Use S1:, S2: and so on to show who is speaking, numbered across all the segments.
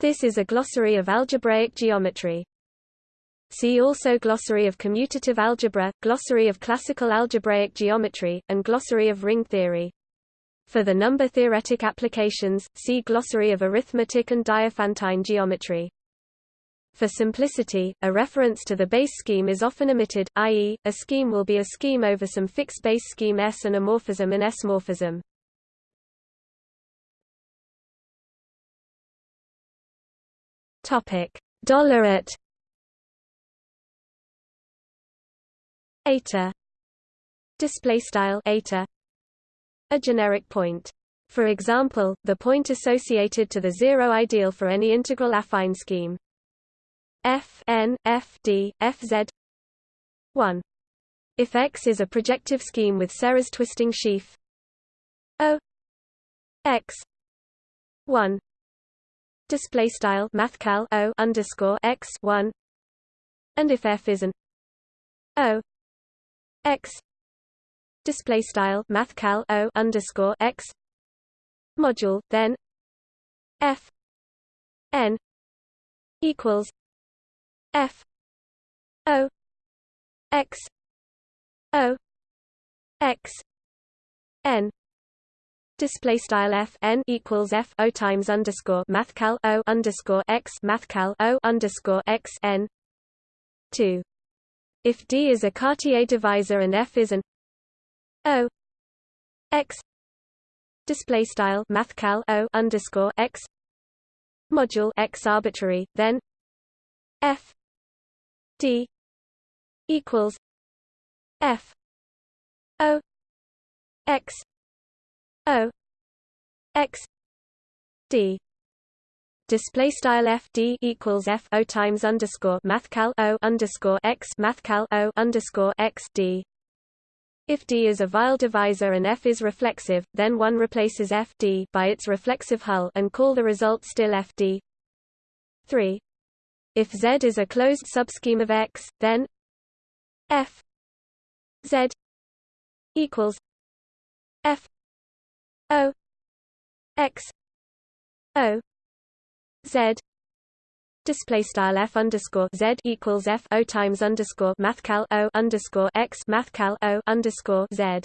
S1: This is a glossary of algebraic geometry. See also Glossary of commutative algebra, Glossary of classical algebraic geometry, and Glossary of ring theory. For the number-theoretic applications, see Glossary of arithmetic and Diophantine geometry. For simplicity, a reference to the base scheme is often omitted, i.e., a scheme will be a scheme over some fixed base scheme S and a morphism an S Topic: Dollar at eta display style eta a generic point. For example, the point associated to the zero ideal for any integral affine scheme. F n f d f z 1. If X is a projective scheme with Serre's twisting sheaf O X 1 display style mathcal O underscore X 1 and if F is an O X display style mathcal o underscore x module then f n equals f o x o x n display style f n equals f o times underscore mathcal o underscore x mathcal o underscore x n two. If D is a Cartier divisor and F is an O X display style mathcal O underscore X module X arbitrary, then F D equals F O X O X D display style f d equals f o times underscore mathcal o underscore x mathcal o underscore x d. If d is a Weil divisor and f is reflexive, then one replaces f d by its reflexive hull and call the result still f d. 3. If z is a closed subscheme of x, then f z equals f o x o Z. Display style f underscore z equals f o times underscore mathcal o underscore x mathcal o underscore z.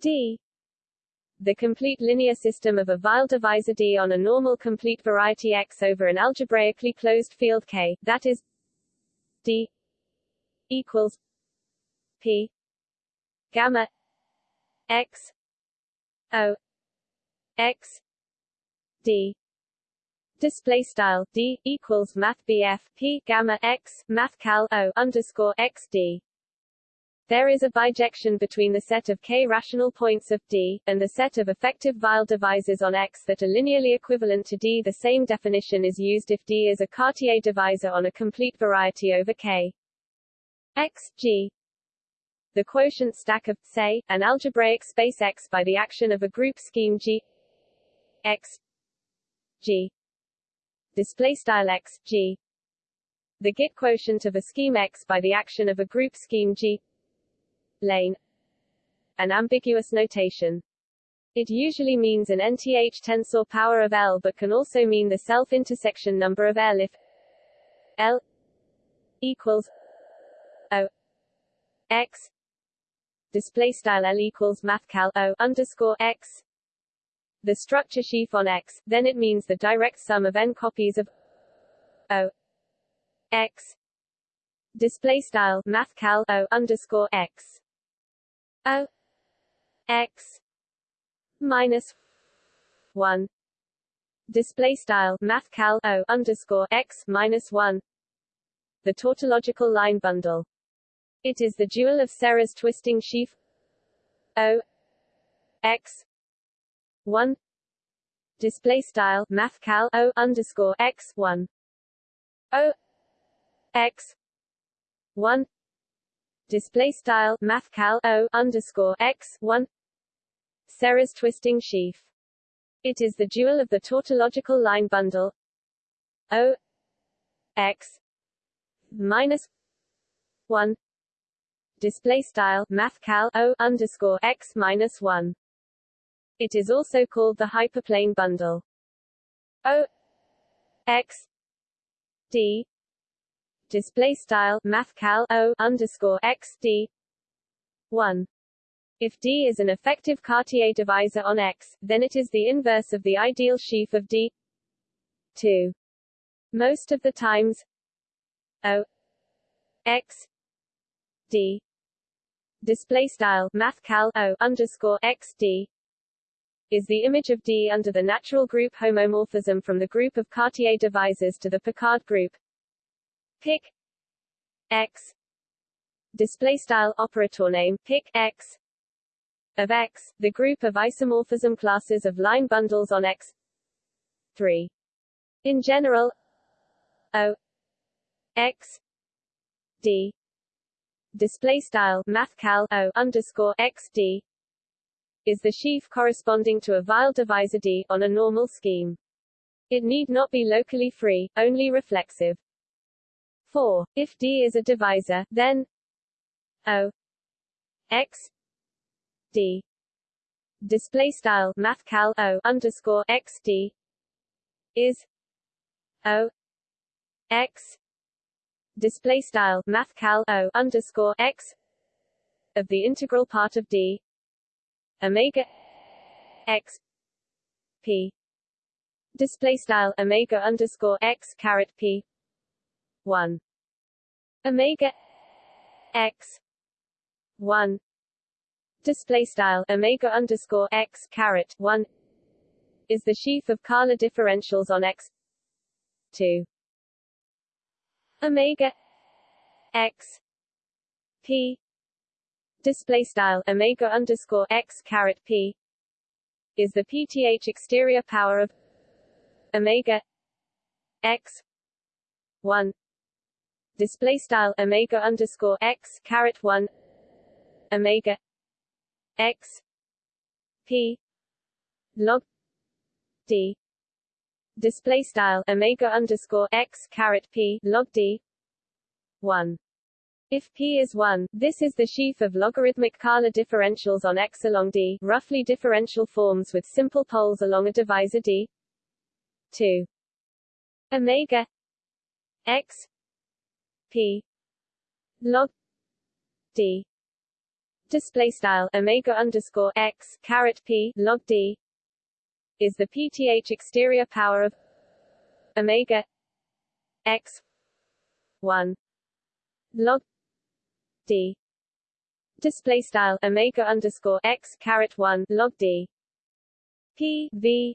S2: D. The complete linear system of a Weil divisor D on a normal complete variety X over an algebraically closed field K, that is D equals P gamma X O X d display style d equals math bf p gamma x math cal o underscore x d there is a bijection between the set of k rational points of D, and the set of effective Weil divisors on X that are linearly equivalent to D. The same definition is used if D is a Cartier divisor on a complete variety over K. X, G. The quotient stack of, say, an algebraic space X by the action of a group scheme G X G. Display style X G. The Git quotient of a scheme X by the action of a group scheme G. Lane. An ambiguous notation. It usually means an nth tensor power of L but can also mean the self-intersection number of L if L equals O X display style L equals mathcal O underscore X. The structure sheaf on X, then it means the direct sum of n copies of O X. Display style mathcal O underscore X. O X minus one. Display style mathcal O underscore X minus one. The tautological line bundle. It is the dual of Serre's twisting sheaf. O. X. one. Display style mathcal o underscore x one. O. X. one. Display style mathcal o underscore x one. Serre's twisting sheaf. It is the dual of the tautological line bundle. O. X. minus one display style mathcal o underscore x minus one it is also called the hyperplane bundle. O X D display style mathcal O underscore X D one if D is an effective Cartier divisor on X, then it is the inverse of the ideal sheaf of D 2. Most of the times O X D display style mathcal O underscore X D is the image of D under the natural group homomorphism from the group of Cartier divisors to the Picard group pic X display style operator name pic X of X, the group of isomorphism classes of line bundles on X 3. In general, O X D display style mathcal O underscore X D is the sheaf corresponding to a Weil divisor D on a normal scheme. It need not be locally free, only reflexive. 4. If D is a divisor, then O X D display style mathcal O underscore X D is O X display style mathcal O underscore X of the integral part of D omega X P. Display style omega underscore X caret P one. Omega X one. Display style omega underscore X caret one is the sheaf of Kähler differentials on X 2 omega X P display style omega underscore X caret P is the PTH exterior power of omega X one display style omega underscore X caret one omega X P log d display style omega underscore x caret p log d 1 if p is 1, this is the sheaf of logarithmic Kähler differentials on x along d, roughly differential forms with simple poles along a divisor d. 2 omega x p log d. Display style omega underscore x caret p log d is the PTH exterior power of omega x 1 log d display style omega underscore x caret 1 log d p v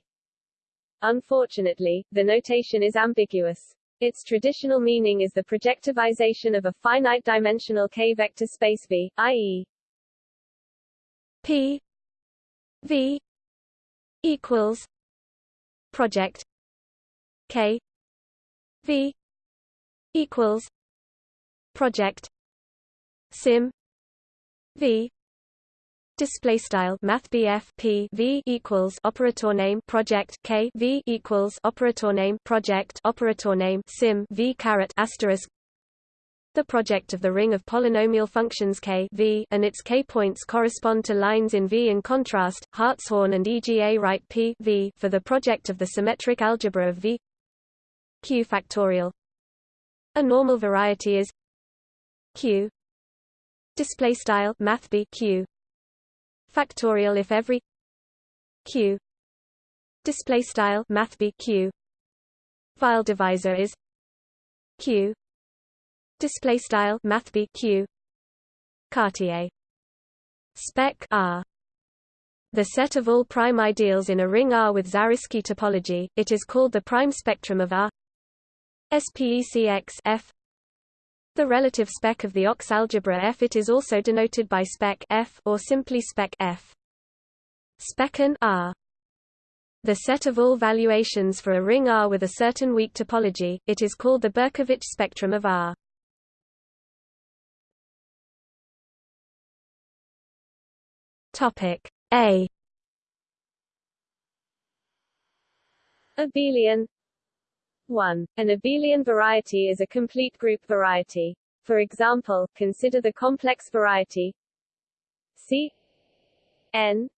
S2: Unfortunately, the notation is ambiguous. Its traditional meaning is the projectivization of a finite-dimensional k-vector space V, i.e.
S1: P V equals project K V equals project sim V display style math P V equals operator name project K V equals operator name project operator name sim V caret asterisk the project of the ring of polynomial functions k v and its k-points correspond to lines in V. In contrast, Hartshorne and EGA write P v for the project of the symmetric algebra of V. Q factorial. A normal variety is q. Display style math b q. Factorial if every q. Display style math b q. Weil divisor is q display style math b q. Cartier. Spec R. The set of all prime ideals in a ring R with Zariski topology, it is called the prime spectrum of R. SPECX F. The relative spec of the Ox algebra F. It is also denoted by spec F or simply spec F. Specn R. The set of all valuations for a ring R with a certain weak topology, it is called the Berkovich spectrum of R. Topic A
S2: Abelian 1. An abelian variety is a complete group variety. For example, consider the complex variety C n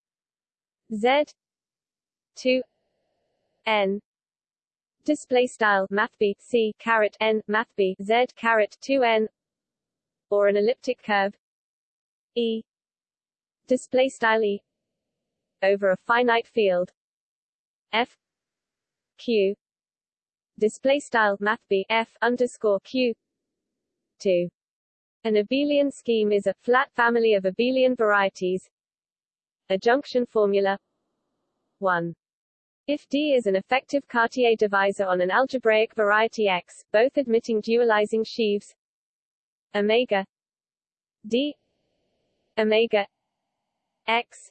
S2: z 2 n display style math b c caret n math b z caret 2 n or an elliptic curve e display style e over a finite field. F q display style math b f underscore q 2 an abelian scheme is a flat family of abelian varieties. Adjunction formula. 1 if D is an effective Cartier divisor on an algebraic variety X, both admitting dualizing sheaves. Omega. D. Omega X.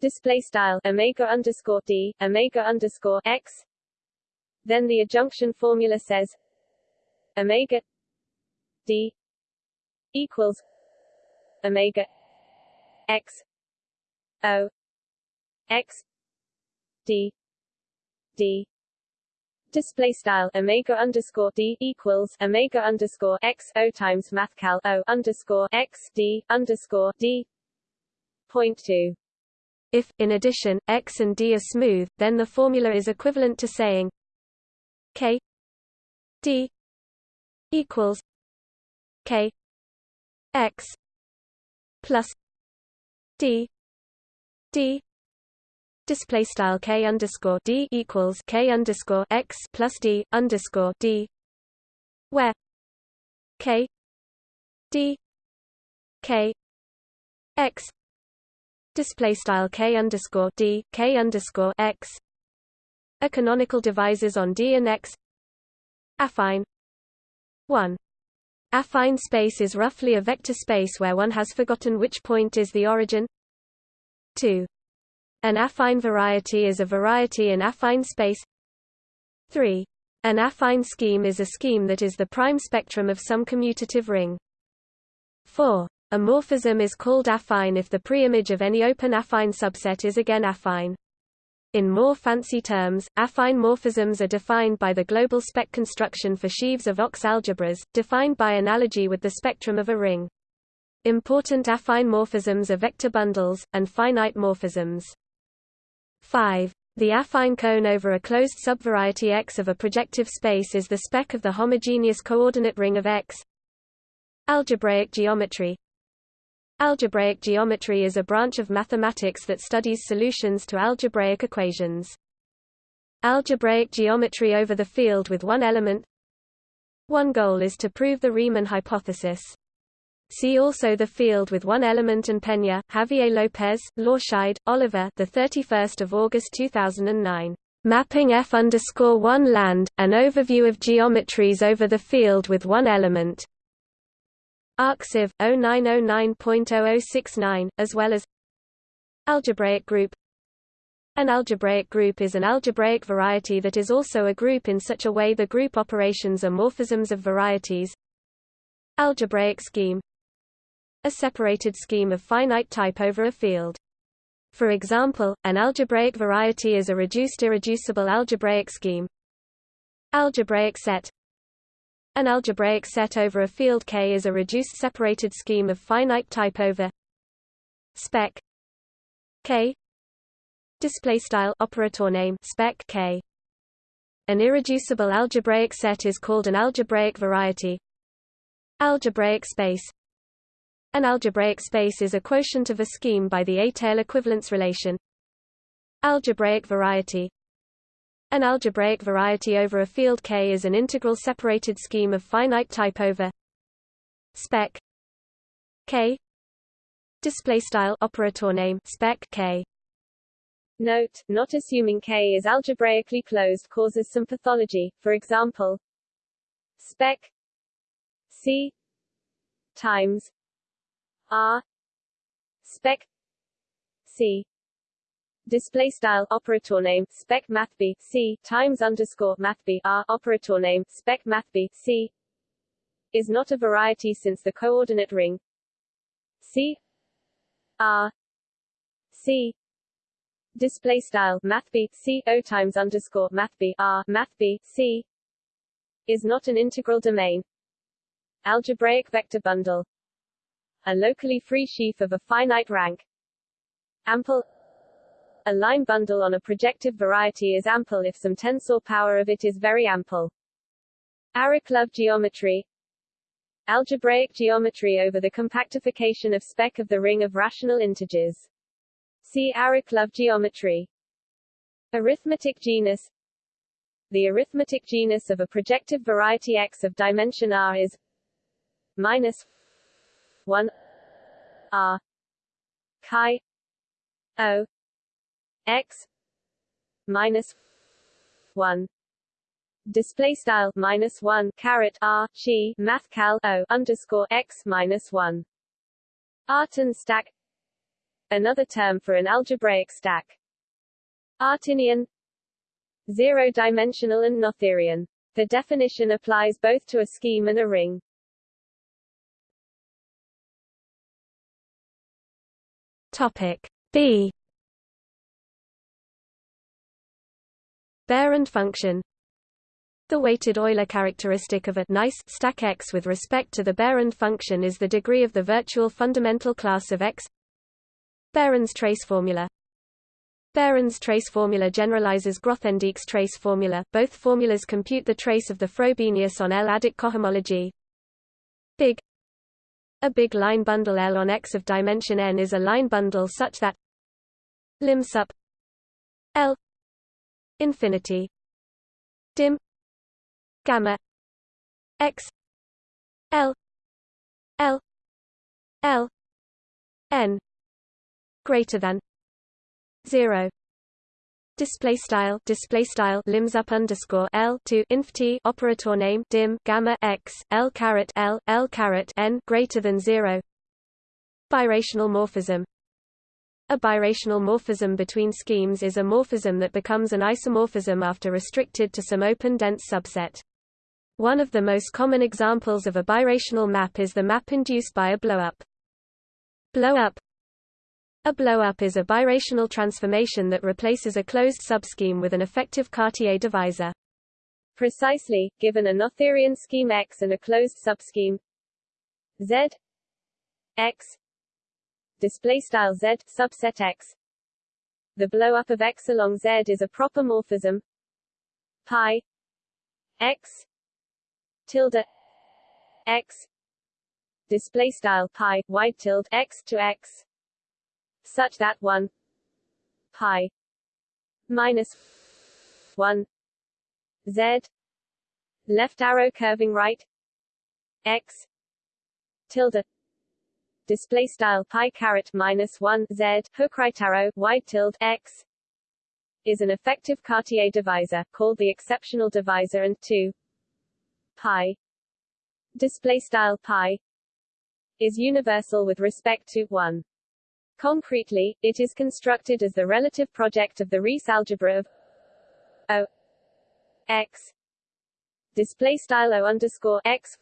S2: Display style omega underscore D omega underscore X. Then the adjunction formula says omega D equals omega X O X D D. Display style omega underscore d equals omega underscore x o times mathcal o underscore x d underscore d point two.
S1: If, in addition, x and d are smooth, then the formula is equivalent to saying k d equals k x plus d d display style k underscore d equals k underscore x plus d underscore d, where k d k x display style k underscore d k underscore x. A canonical divisors on d and x. Affine. 1 affine space is roughly a vector space where one has forgotten which point is the origin. 2 an affine variety is a variety in affine space. 3. An affine scheme is a scheme that is the prime spectrum of some commutative ring. 4. A morphism is called affine if the preimage of any open affine subset is again affine. In more fancy terms, affine morphisms are defined by the global spec construction for sheaves of Ox algebras, defined by analogy with the spectrum of a ring. Important affine morphisms are vector bundles, and finite morphisms. 5. The affine cone over a closed subvariety X of a projective space is the spec of the homogeneous coordinate ring of X. Algebraic geometry Algebraic geometry is a branch of mathematics that studies solutions to algebraic equations. Algebraic geometry over the field with one element One goal is to prove the Riemann hypothesis. See also the field with one element and Peña, Javier López, Lorscheid, Oliver. The 31st of August 2009. Mapping F one land, an overview of geometries over the field with one element. ArXiv 0909.0069, as well as Algebraic group. An algebraic group is an algebraic variety that is also a group in such a way the group operations are morphisms of varieties. Algebraic scheme a separated scheme of finite type over a field. For example, an algebraic variety is a reduced irreducible algebraic scheme. Algebraic set An algebraic set over a field K is a reduced separated scheme of finite type over spec K. Display style operator name spec K. An irreducible algebraic set is called an algebraic variety. Algebraic space. An algebraic space is a quotient of a scheme by the étale equivalence relation. Algebraic variety An algebraic variety over a field K is an integral separated scheme of finite type over spec K. Display style operator name spec K.
S2: Note, not assuming K is algebraically closed causes some pathology, for example, spec C times R spec C display style operator name spec math b c times underscore math b r operator name spec math b c is not a variety since the coordinate ring c r c. Display style math b c o times underscore math b r math b c is not an integral domain. Algebraic vector bundle. A locally free sheaf of a finite rank. Ample A line bundle on a projective variety is ample if some tensor power of it is very ample. Arakelov geometry Algebraic geometry over the compactification of spec of the ring of rational integers. See Arakelov geometry. Arithmetic genus The arithmetic genus of a projective variety X of dimension R is minus 1 R chi O X minus 1 display style minus one caret r chi math cal o underscore x minus one. Artin stack. Another term for an algebraic stack. Artinian. Zero-dimensional and Noetherian. The definition applies both to a scheme and a ring.
S1: Topic B Behrend function the weighted Euler characteristic of a nice stack X with respect to the Behrend function is the degree of the virtual fundamental class of X. Behrend's trace formula Behrend's trace formula generalizes Grothendieck's trace formula. Both formulas compute the trace of the Frobenius on L-adic cohomology. Big A big line bundle L on X of dimension n is a line bundle such that lim sup L infinity dim gamma x l l l n greater than 0 display style display style limsup underscore l to inf t operator name dim gamma x l caret l l caret n greater than zero. Birational morphism a birational morphism between schemes is a morphism that becomes an isomorphism after restricted to some open dense subset one of the most common examples of a birational map is the map induced by a blowup. Blowup A blowup is a birational transformation that replaces a closed subscheme with an effective Cartier divisor.
S2: Precisely, given a Noetherian scheme X and a closed subscheme Z X display style Z subset X. The blowup of X along Z is a proper morphism pi X tilde x. Display style pi wide tilde x to x. Such that 1 pi minus 1 z. Left arrow curving right. X tilde display style pi caret minus 1 z hook right arrow wide tilde x is an effective Cartier divisor called the exceptional divisor and 2 pi display style pi is universal with respect to 1 concretely it is constructed as the relative project of the Rees algebra of o x display style o underscore x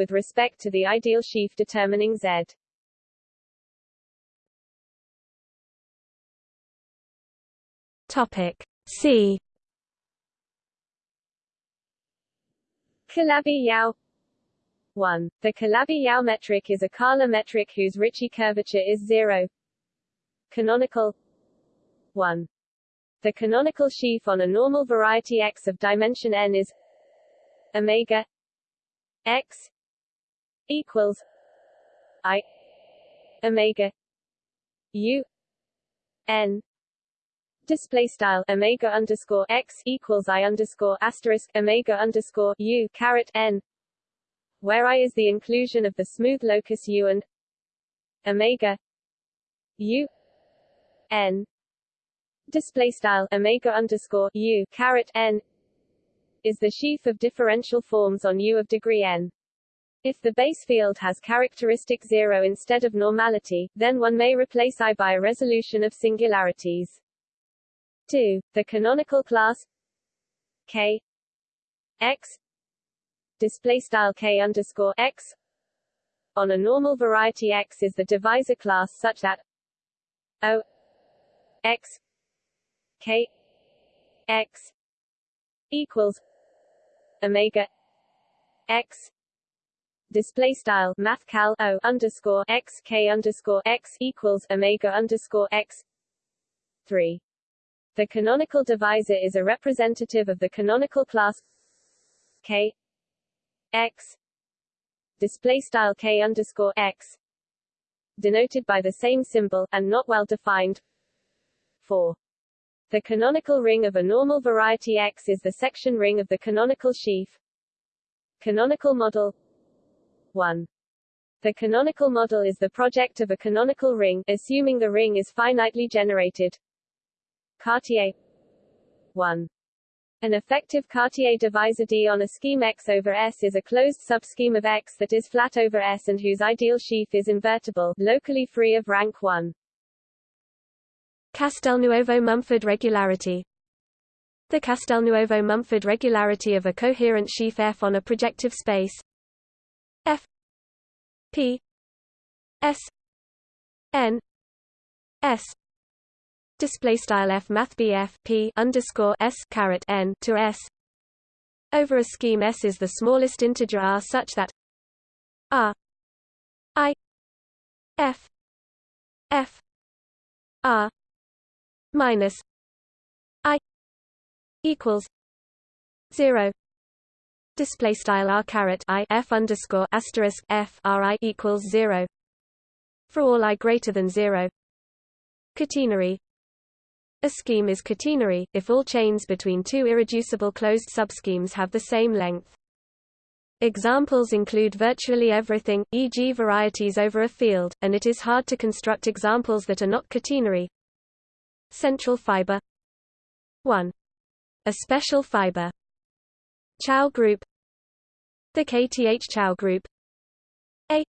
S2: with respect to the ideal sheaf determining z
S1: topic c
S2: Calabi-Yau 1. The Calabi-Yau metric is a Kähler metric whose Ricci curvature is 0. Canonical 1. The canonical sheaf on a normal variety X of dimension n is omega X equals I omega U n display style omega underscore x equals i underscore asterisk omega underscore u caret n, where i is the inclusion of the smooth locus u and omega u n display style omega underscore u caret n is the sheaf of differential forms on U of degree n. If the base field has characteristic zero instead of normality, then one may replace I by a resolution of singularities. 2. The canonical class K X display style K underscore X on a normal variety X is the divisor class such that O X K X equals Omega X display style math cal o underscore x k underscore x equals omega underscore x 3. The canonical divisor is a representative of the canonical class K X display style K underscore X denoted by the same symbol, and not well defined. 4. The canonical ring of a normal variety X is the section ring of the canonical sheaf. Canonical model 1. The canonical model is the project of a canonical ring, assuming the ring is finitely generated. Cartier 1. An effective Cartier divisor D on a scheme X over S is a closed subscheme of X that is flat over S and whose ideal sheaf is invertible, locally free of rank 1.
S1: Castelnuovo-Mumford regularity The Castelnuovo-Mumford regularity of a coherent sheaf F on a projective space F P S N S. Display style F math BF P underscore S caret N to S. Over a scheme S is the smallest integer R such that R I F F R minus I equals zero display style r caret i f underscore asterisk f r i equals zero for all i greater than zero. Catenary a scheme is catenary if all chains between two irreducible closed subschemes have the same length. Examples include virtually everything, e.g. varieties over a field, and it is hard to construct examples that are not catenary. Central fiber 1. A special fiber Chow group the KTH Chow group. A.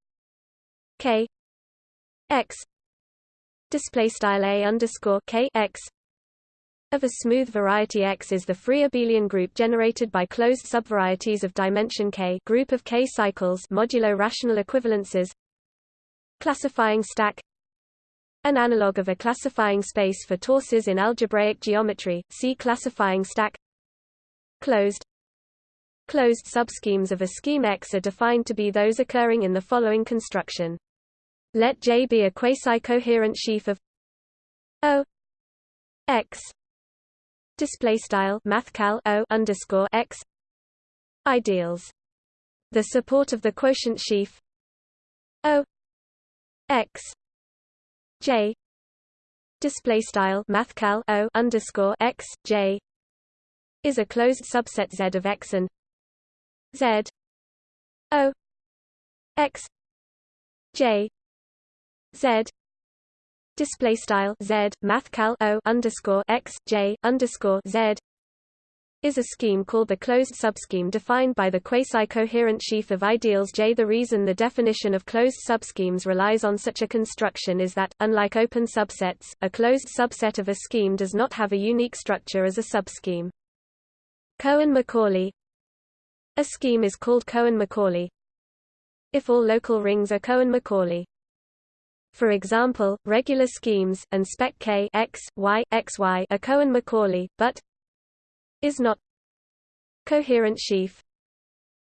S1: K. X. Display style A underscore K X. Of a smooth variety X is the free abelian group generated by closed subvarieties of dimension K group of K cycles modulo rational equivalences. Classifying stack. An analog of a classifying space for torsors in algebraic geometry see classifying stack. Closed Closed subschemes of a scheme X are defined to be those occurring in the following construction. Let J be a quasi-coherent sheaf of O X. Display style mathcal O underscore X. Ideals. The support of the quotient sheaf O X. J. Display style mathcal O underscore X. J. is a closed subset Z of X and Z O X J Z display style Z mathcal O underscore X J underscore Z is a scheme called the closed subscheme defined by the quasi-coherent sheaf of ideals J. The reason the definition of closed subschemes relies on such a construction is that, unlike open subsets, a closed subset of a scheme does not have a unique structure as a subscheme. Cohen-Macaulay a scheme is called Cohen-Macaulay if all local rings are Cohen-Macaulay. For example, regular schemes, and spec K x, y, x, y are Cohen-Macaulay, but is not coherent sheaf.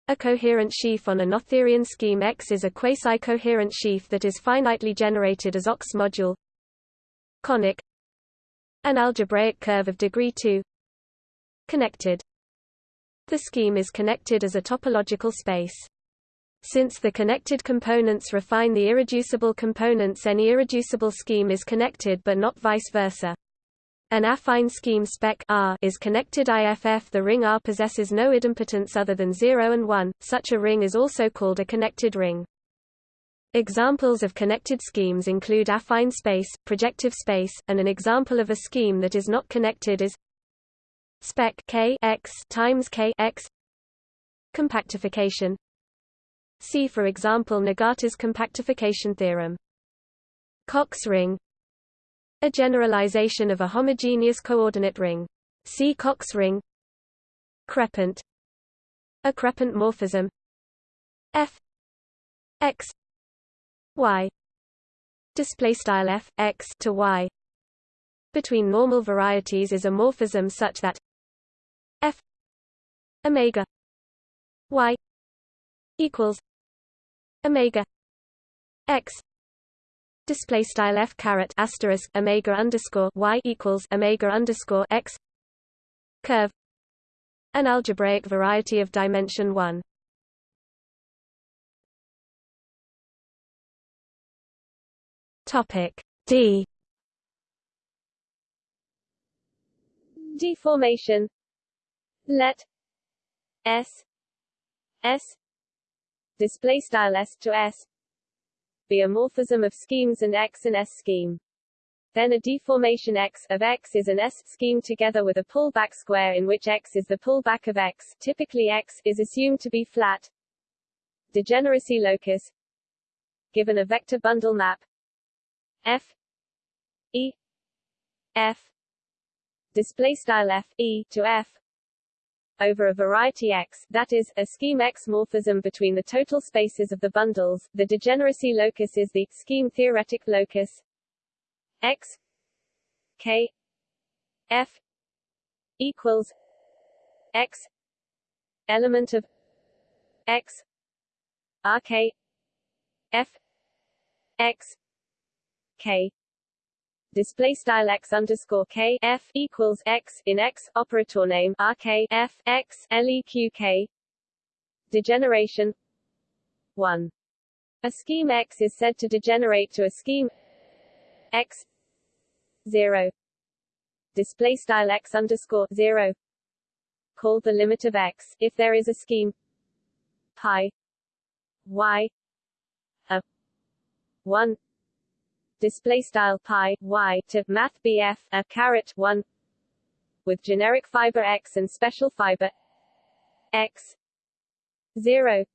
S1: A coherent sheaf on a Noetherian scheme X is a quasi-coherent sheaf that is finitely generated as OX module. Conic. An algebraic curve of degree 2 connected the scheme is connected as a topological space. Since the connected components refine the irreducible components any irreducible scheme is connected but not vice versa. An affine scheme spec R is connected IFF the ring R possesses no idempotence other than 0 and 1, such a ring is also called a connected ring. Examples of connected schemes include affine space, projective space, and an example of a scheme that is not connected is spec k x times k x. Compactification. See for example Nagata's compactification theorem. Cox ring. A generalization of a homogeneous coordinate ring. See Cox ring. Crepant. A crepant morphism. F. X. Y. Display style f x to y. Between normal varieties is a morphism such that f omega y equals omega x. Display style f caret asterisk omega underscore y equals omega underscore x. Curve. An algebraic variety of dimension 1 topic d.
S2: Deformation let s s display style s to s. Be a morphism of schemes and x and s scheme. Then a deformation x of x is an S scheme together with a pullback square in which x is the pullback of x. Typically x is assumed to be flat. Degeneracy locus. Given a vector bundle map. F e f. Display style f e to f over a variety X, that is, a scheme X morphism between the total spaces of the bundles. The degeneracy locus is the scheme theoretic locus X K F equals X element of X R K F X K display style x underscore k f equals x in x operator name r k f x leq k. Degeneration. 1 a scheme x is said to degenerate to a scheme x 0 display style x underscore 0 called the limit of x if there is a scheme. Pi. Y. A. 1 display style pi y to math BF a caret 1 with generic fiber X and special fiber X 0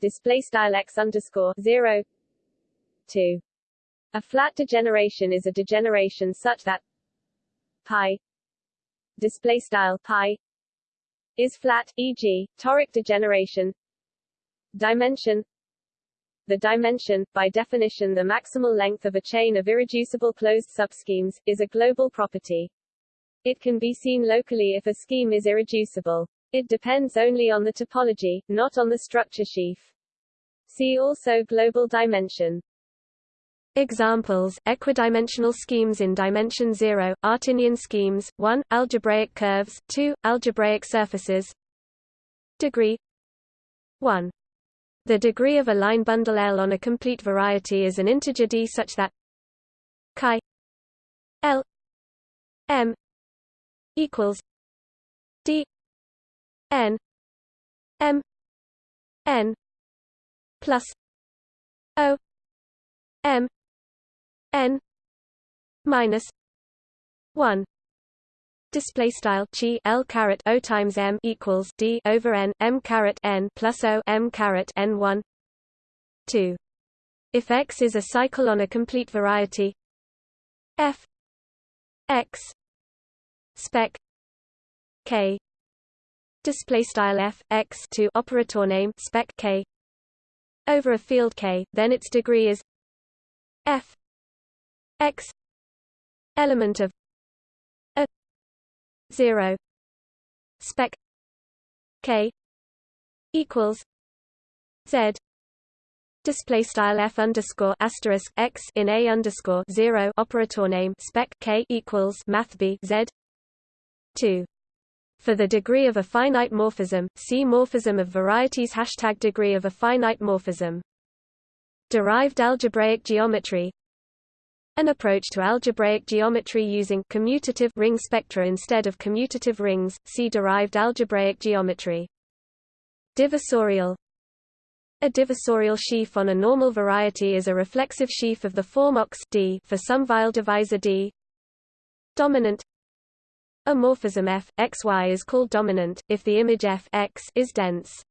S2: display style X underscore 0 2 a flat degeneration is a degeneration such that pi display style pi is flat e.g. toric degeneration dimension the dimension, by definition the maximal length of a chain of irreducible closed subschemes, is a global property. It can be seen locally if a scheme is irreducible. It depends only on the topology, not on the structure sheaf. See also global dimension.
S1: Examples, equidimensional schemes in dimension 0, Artinian schemes, 1, algebraic curves, 2, algebraic surfaces Degree 1 the degree of a line bundle L on a complete variety is an integer d such that chi L M equals d n m n plus o m n minus 1 display style chi l caret o times m equals d over n m caret n plus o m caret n 1 2 if x is a cycle on a complete variety f x spec k display style f x to operator name spec k over a field k then its degree is f x element of 0 spec k equals z. Display style f underscore asterisk x in a underscore zero. Operator name spec k equals math b z. Two. For the degree of a finite morphism, see morphism of varieties hashtag degree of a finite morphism. Derived algebraic geometry an approach to algebraic geometry using commutative ring spectra instead of commutative rings, see derived algebraic geometry. Divisorial A divisorial sheaf on a normal variety is a reflexive sheaf of the form ox D for some Weil divisor D. Dominant A morphism f, xy is called dominant, if the image f x is dense.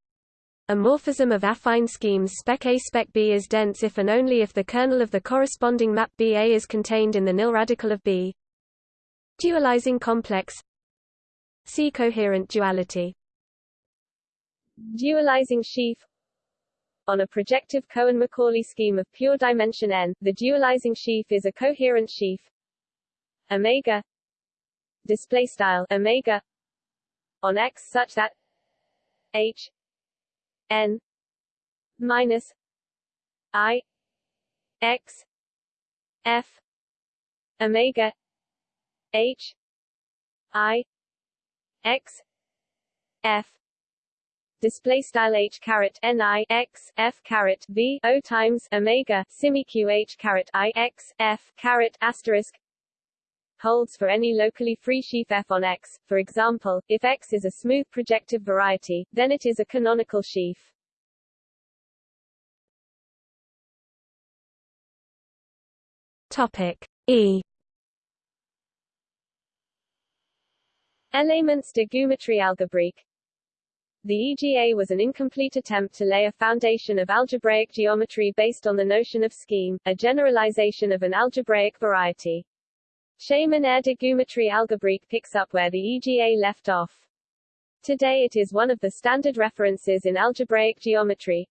S1: A morphism of affine schemes spec A. Spec B is dense if and only if the kernel of the corresponding map BA is contained in the nil radical of B. Dualizing complex. See coherent duality.
S2: Dualizing sheaf. On a projective Cohen-Macaulay scheme of pure dimension n, the dualizing sheaf is a coherent sheaf. Omega. Display style omega. On X such that H n minus i x f omega h i x f. Display style h caret n i x f caret v o times omega simiq q h caret i x f caret asterisk holds for any locally free sheaf f on X. For example, if X is a smooth projective variety, then it is a canonical sheaf.
S1: Topic E
S2: Elements de géométrie algébrique The EGA was an incomplete attempt to lay a foundation of algebraic geometry based on the notion of scheme, a generalization of an algebraic variety. De géométrie algébrique picks up where the EGA left off. Today it is one of the standard references in algebraic geometry.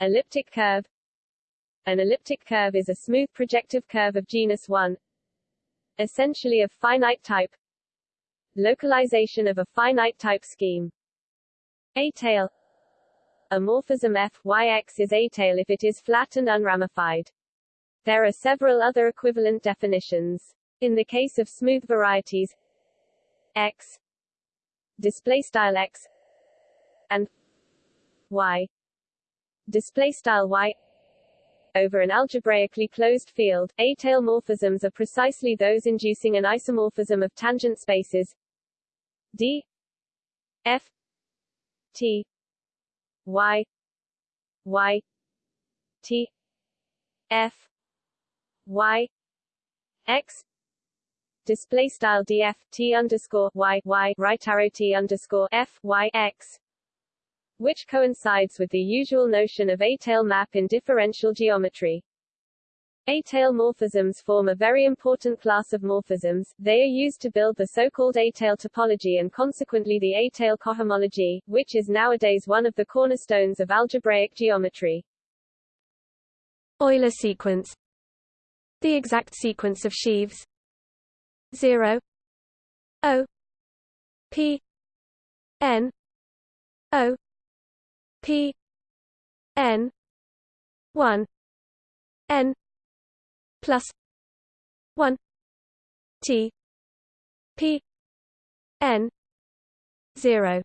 S2: Elliptic curve An elliptic curve is a smooth projective curve of genus 1, essentially of finite type, Localization of a finite type scheme. étale A morphism f yx is étale if it is flat and unramified. There are several other equivalent definitions. In the case of smooth varieties, x display style x and y display style y over an algebraically closed field, étale morphisms are precisely those inducing an isomorphism of tangent spaces. D f t y y t f y x display style df t underscore y y right arrow t underscore f y x which coincides with the usual notion of étale map in differential geometry. étale morphisms form a very important class of morphisms, they are used to build the so-called étale topology and consequently the étale cohomology, which is nowadays one of the cornerstones of algebraic geometry.
S1: Euler sequence The exact sequence of sheaves 0 O P N O P N 1 N plus 1 T P N 0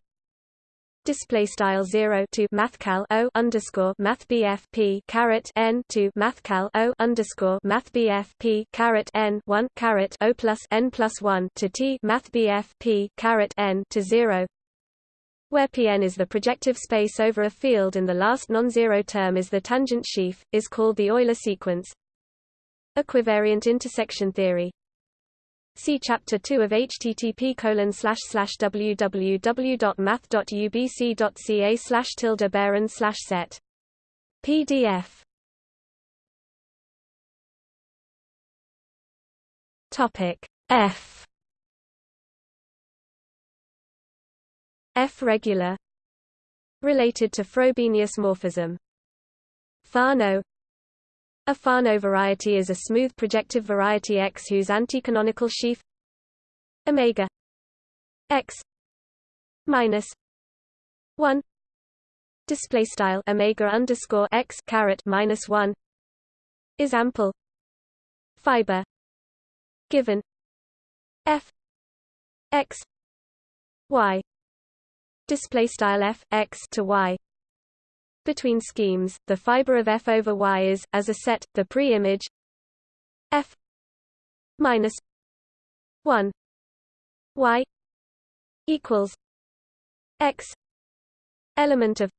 S1: display style 0 to mathcal o underscore math bf p caret n to mathcal o underscore math bf p caret n 1 caret o plus n plus 1 to t math bf p caret n to 0 where Pn is the projective space over a field and the last non-zero term is the tangent sheaf, is called the Euler sequence. Equivariant intersection theory See Chapter 2 of http www.math.ubc.ca slash tilde baron slash set. PDF Topic F. F regular. Related to Frobenius morphism. Fano a Fano variety is a smooth projective variety X whose anticanonical sheaf omega X minus one display style omega underscore X caret minus one is ample fiber given F X Y display style F X to Y between schemes, the fiber of F over Y is, as a set, the pre-image F minus one Y equals X element of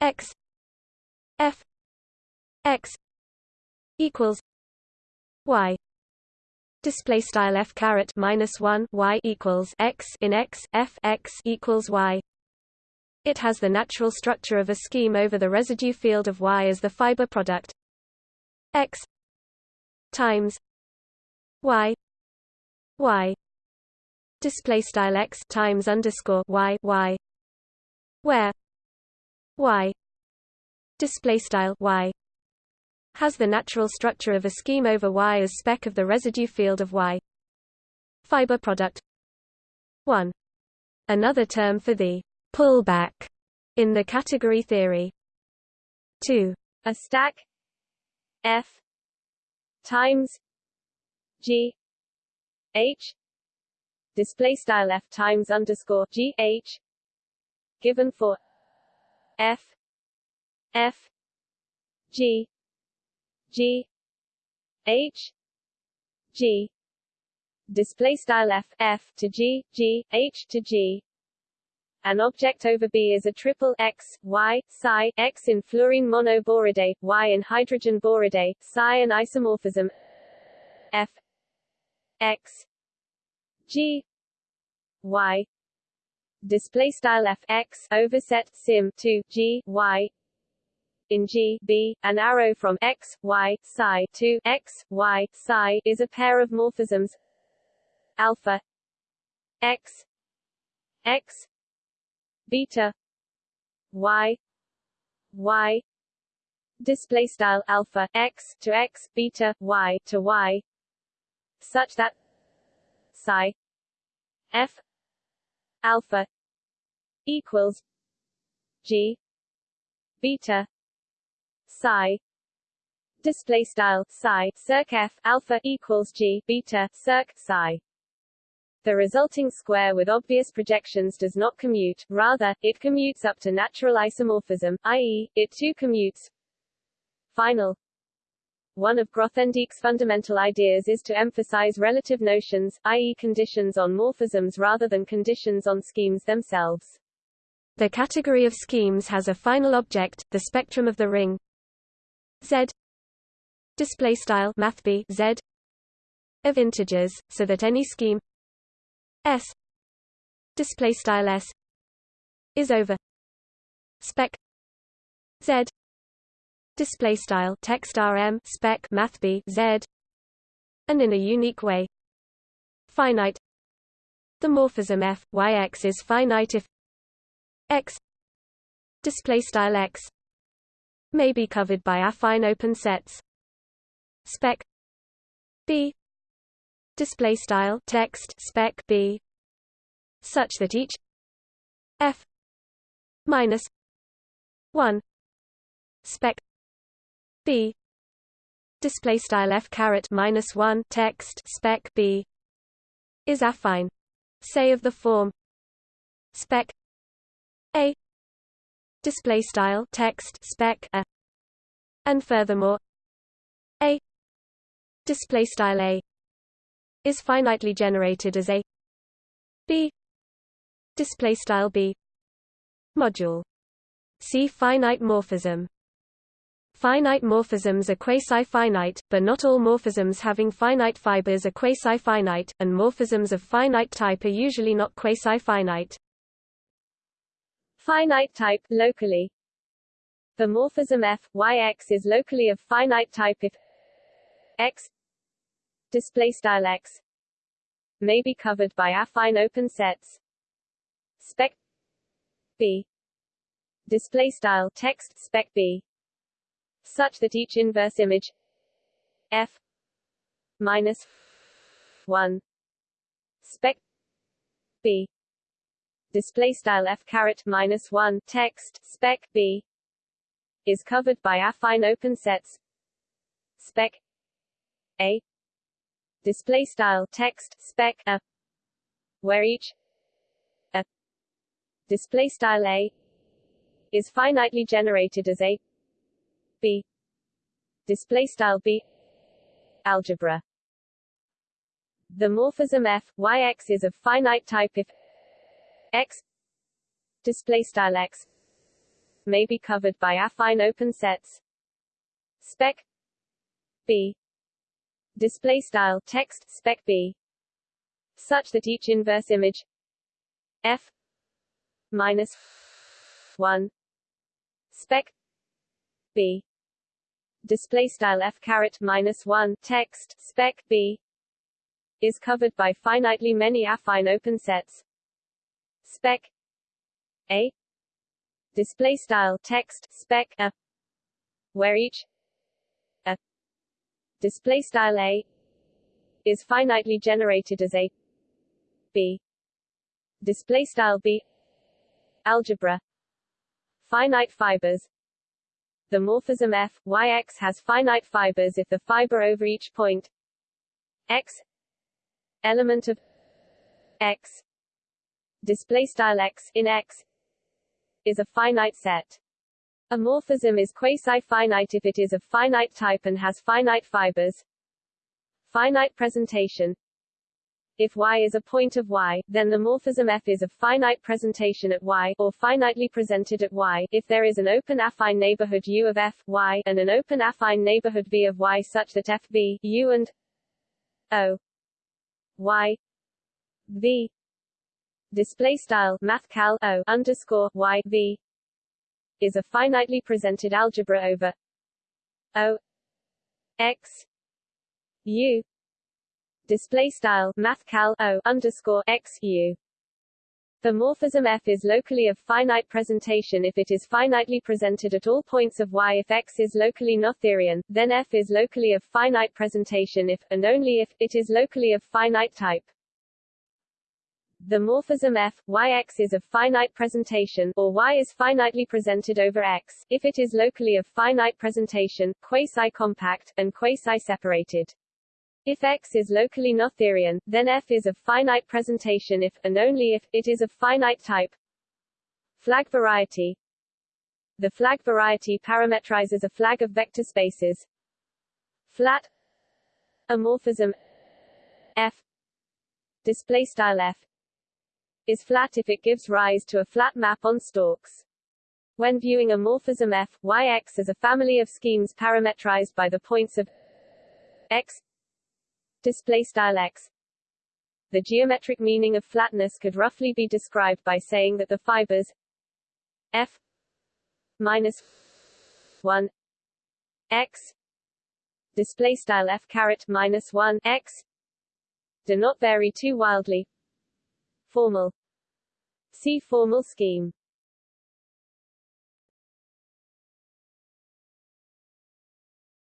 S1: X F X equals Y. Display style f caret minus 1 y equals x in x f x equals y it has the natural structure of a scheme over the residue field of Y as the fiber product. X times Y Y display style X times underscore Y Y where Y display style Y has the natural structure of a scheme over Y as spec of the residue field of Y. Fiber product. 1 another term for the pullback in the category theory. 2.
S2: A stack F times G H display style F times underscore G H given for F F G G H G display style F F to G G H to G an object over B is a triple X, Y, psi, X in fluorine monoboridae, Y in hydrogen boridae, psi an isomorphism F X G Y. Display style f x overset sim to g y. In G B, an arrow from x, y, psi to x, y, psi is a pair of morphisms alpha x x beta. Y. Y. Display style alpha x to x beta y to y. Such that psi f alpha equals g beta psi. Display style psi circ f alpha equals g beta circ psi the resulting square with obvious projections does not commute, rather, it commutes up to natural isomorphism, i.e., it too commutes. Final one of Grothendieck's fundamental ideas is to emphasize relative notions, i.e. conditions on morphisms rather than conditions on schemes themselves.
S1: The category of schemes has a final object, the spectrum of the ring Z display style mathb Z of integers, so that any scheme S. Display style S. Is over. Spec. Z. Display style text rm spec math b z. And in a unique way. Finite. The morphism f y x is finite if x display style x may be covered by affine open sets. Spec. B display style text spec b such that each f minus 1 spec b display style f caret minus 1 text spec b is affine. Say of the form spec a display style text spec a. And furthermore a display style a is finitely generated as a b display style b module see finite morphism Finite morphisms are quasi-finite, but not all morphisms having finite fibers are quasi-finite, and morphisms of finite type are usually not quasi-finite.
S2: Finite type locally. The morphism f yx is locally of finite type if x display style x may be covered by affine open sets. Spec b display style text spec b such that each inverse image f minus 1 spec b display style f caret minus 1 text spec b is covered by affine open sets. Spec a display style text spec a where each a display style a is finitely generated as a b display style b algebra. The morphism f yx is of finite type if x display style x may be covered by affine open sets. Spec b display style text spec b such that each inverse image f minus 1 spec b display style f caret minus 1 text spec b is covered by finitely many affine open sets. Spec a display style text spec a where each display style a is finitely generated as a. B. Display style b algebra. Finite fibers. The morphism f, yx has finite fibers if the fiber over each point. X element of x. Display style x in x is a finite set. A morphism is quasi-finite if it is of finite type and has finite fibers. Finite presentation if y is a point of y, then the morphism f is of finite presentation at y, or finitely presented at y, if there is an open affine neighborhood U of f, y, and an open affine neighborhood V of y such that f, v, U and O y v display style mathcal o underscore y v is a finitely presented algebra over o x u display style mathcal o underscore x u. The morphism f is locally of finite presentation if it is finitely presented at all points of y. If x is locally Noetherian, then f is locally of finite presentation if, and only if, it is locally of finite type. The morphism f, yx is of finite presentation, or y is finitely presented over x, if it is locally of finite presentation, quasi-compact, and quasi-separated. If X is locally Noetherian, then F is of finite presentation if, and only if, it is of finite type. Flag variety The flag variety parametrizes a flag of vector spaces. Flat amorphism F display style F is flat if it gives rise to a flat map on stalks. When viewing a morphism F, Yx as a family of schemes parametrized by the points of x x. The geometric meaning of flatness could roughly be described by saying that the fibers f minus 1 x display style f caret minus 1 x do not vary too wildly. Formal. See formal scheme.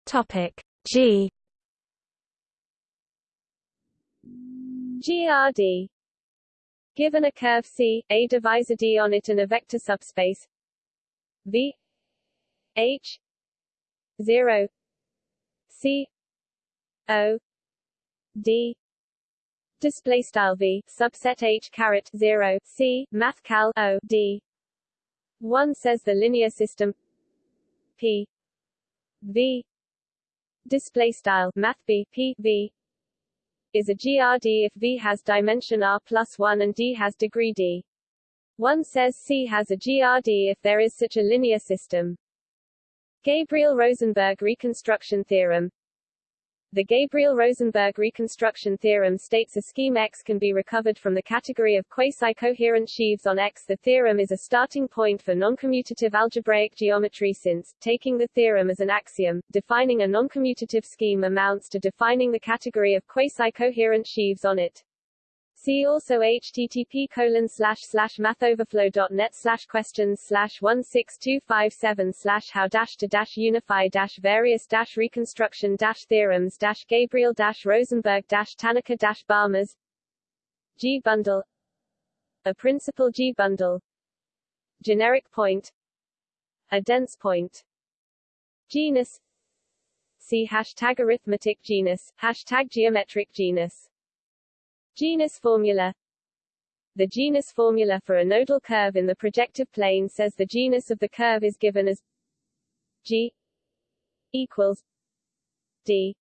S1: Topic. G.
S2: GRD Given a curve C, a divisor D on it and a vector subspace. V. H. 0 C. O. D display style V subset H caret 0 C math cal O D. One says the linear system P. V. Display style math B P V. Is a GRD if V has dimension R plus 1 and D has degree D. One says C has a GRD if there is such a linear system. Gabriel-Rosenberg reconstruction theorem the Gabriel-Rosenberg reconstruction theorem states a scheme X can be recovered from the category of quasi-coherent sheaves on X. The theorem is a starting point for noncommutative algebraic geometry since, taking the theorem as an axiom, defining a noncommutative scheme amounts to defining the category of quasi-coherent sheaves on it. See also http colon slash slash mathoverflow.net slash questions slash one six two five seven slash how dash to dash unify dash various dash reconstruction dash theorems dash Gabriel dash Rosenberg dash Tanaka dash Balmers G bundle a principal G bundle generic point a dense point genus see hashtag arithmetic genus hashtag geometric genus Genus formula. The genus formula for a nodal curve in the projective plane says the genus of the curve is given as G equals D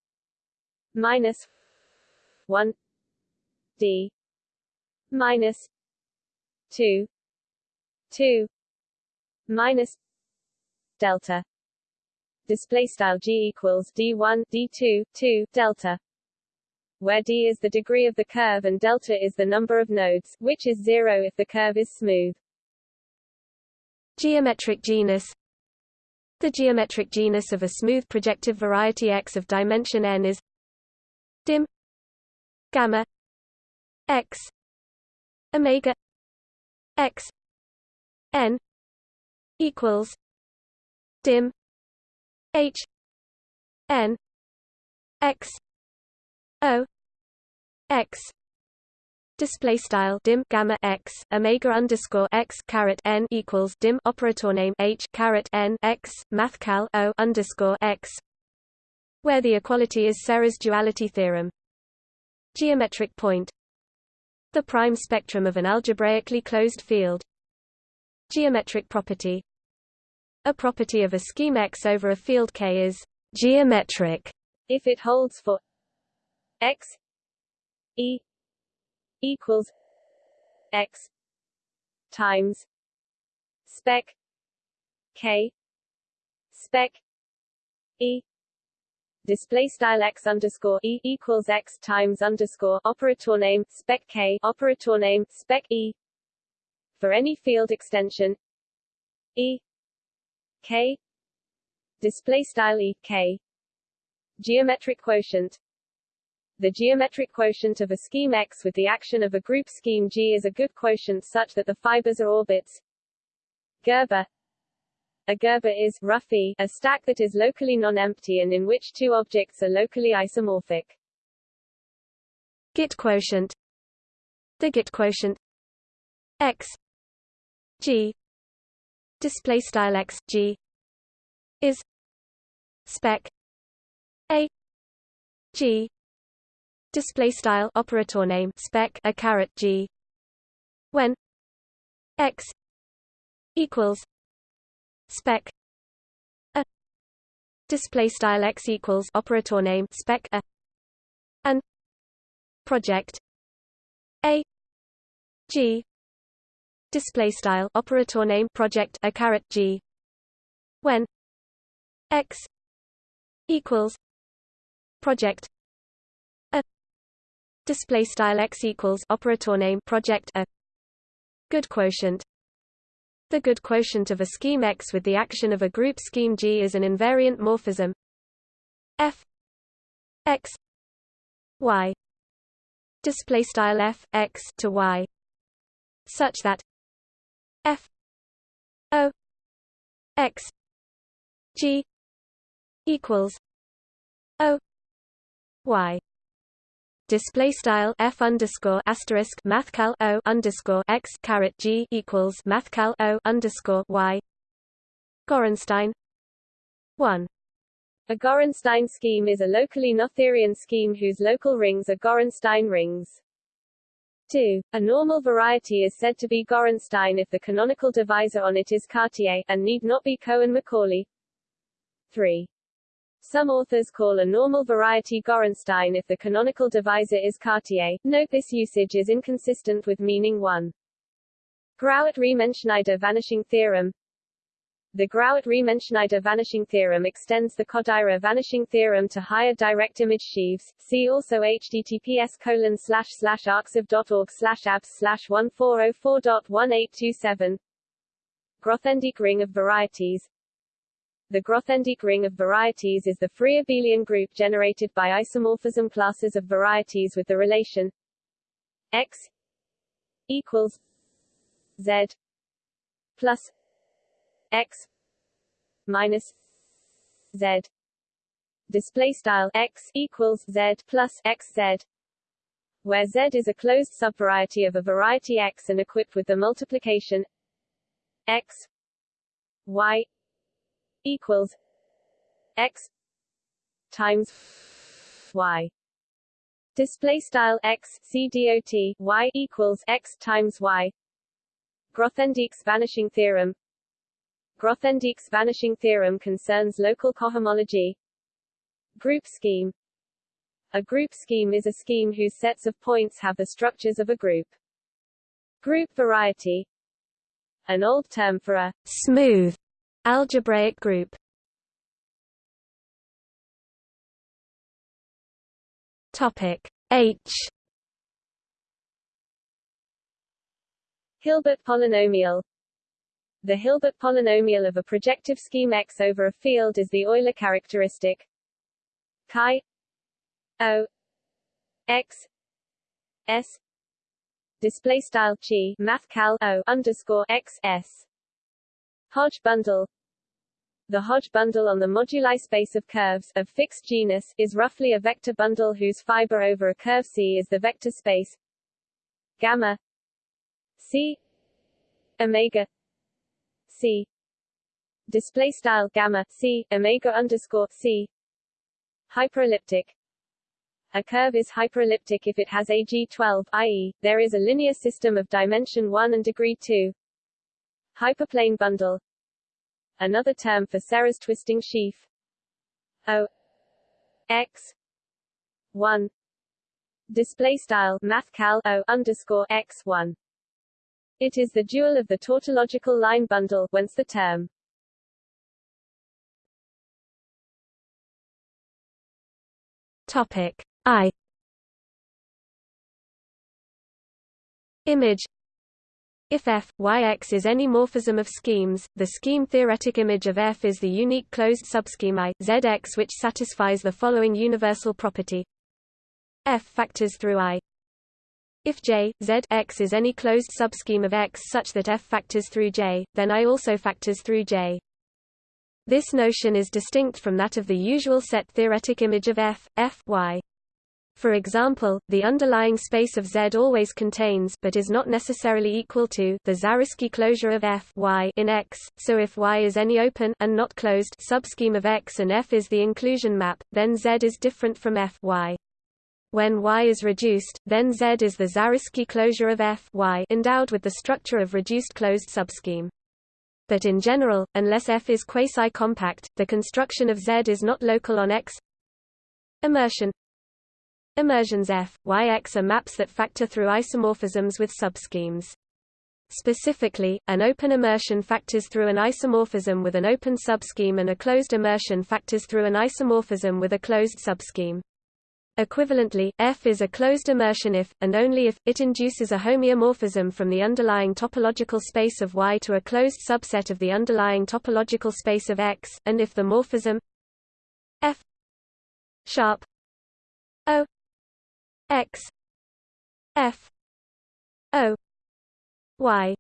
S2: minus 1 D minus 2 2 minus delta. Display style G equals D1 D2 2 delta where d is the degree of the curve and delta is the number of nodes, which is zero if the curve is smooth.
S1: Geometric genus The geometric genus of a smooth projective variety X of dimension n is dim gamma x omega x n equals dim h n x O X display style dim gamma x omega underscore x caret n equals dim operator name h caret n x mathcal o underscore x where the equality is Serre's duality theorem. Geometric point the prime spectrum of an algebraically closed field. Geometric property a property of a scheme X over a field K is geometric
S2: if it holds for X E equals X times spec K spec E display style x underscore e equals x times underscore operator name spec k operator name spec e for any field extension e k display style e k geometric quotient the geometric quotient of a scheme X with the action of a group scheme G is a good quotient such that the fibers are orbits. Gerber. A Gerber is roughly a stack that is locally non-empty and in which two objects are locally isomorphic.
S1: Git quotient. The Git quotient. X. G. Display style x g. Is. Spec. A. G display style operator name spec a caret g. When? X equals spec a. Display style x equals operator name spec a. And project a. G. Display style operator name project a caret g. When? X equals project display style x equals operator name project a. Good quotient. The good quotient of a scheme X with the action of a group scheme G is an invariant morphism. F x y. Display style f x to y. Such that F O X G equals O Y display style f underscore asterisk mathcal o underscore x caret g equals mathcal o underscore y. Gorenstein one.
S2: A Gorenstein scheme is a locally Noetherian scheme whose local rings are Gorenstein rings. 2. A normal variety is said to be Gorenstein if the canonical divisor on it is Cartier, and need not be Cohen-Macaulay. 3. Some authors call a normal variety Gorenstein if the canonical divisor is Cartier. Note this usage is inconsistent with meaning 1. Grauert-Riemenschneider vanishing theorem the Grauert-Riemenschneider vanishing theorem extends the Kodaira vanishing theorem to higher direct image sheaves. See also https colon slash slash arxiv.org slash abs slash 1404.1827 Grothendieck ring of varieties The Grothendieck ring of varieties is the free abelian group generated by isomorphism classes of varieties with the relation x equals z plus x minus z. Display style x equals z plus x z where z is a closed subvariety of a variety x and equipped with the multiplication x y equals x times y. Display style x c dot y equals x times y. Grothendieck's vanishing theorem. Grothendieck's vanishing theorem concerns local cohomology. Group scheme. A group scheme is a scheme whose sets of points have the structures of a group. Group variety. An old term for a
S1: smooth algebraic group. Topic H.
S2: Hilbert polynomial. The Hilbert polynomial of a projective scheme X over a field is the Euler characteristic. Chi. O. X. S. Display style chi math cal O underscore X S Hodge bundle. The Hodge bundle on the moduli space of curves of fixed genus is roughly a vector bundle whose fiber over a curve C is the vector space. Gamma. C. Omega. C. Display style gamma c omega underscore c. Hyperelliptic. A curve is hyperelliptic if it has a G12, i.e., there is a linear system of dimension 1 and degree 2. Hyperplane bundle. Another term for Serre's twisting sheaf. O x 1 display style mathcal O underscore x 1 it is the dual of the tautological line bundle, whence the term.
S1: Topic I. Image if F, Yx is any morphism of schemes, the scheme-theoretic image of F is the unique closed subscheme I, Zx which satisfies the following universal property F factors through I if J, Z X is any closed subscheme of X such that F factors through J, then I also factors through J. This notion is distinct from that of the usual set theoretic image of F, F y. For example, the underlying space of Z always contains but is not necessarily equal to the Zariski closure of F y in X, so if Y is any open and not closed subscheme of X and F is the inclusion map, then Z is different from F y. When Y is reduced, then Z is the Zariski closure of F y endowed with the structure of reduced closed subscheme. But in general, unless F is quasi-compact, the construction of Z is not local on X. Immersion Immersions F, Yx are maps that factor through isomorphisms with subschemes. Specifically, an open immersion factors through an isomorphism with an open subscheme and a closed immersion factors through an isomorphism with a closed subscheme. Equivalently, F is a closed immersion if, and only if, it induces a homeomorphism from the underlying topological space of Y to a closed subset of the underlying topological space of X, and if the morphism F sharp O X F O Y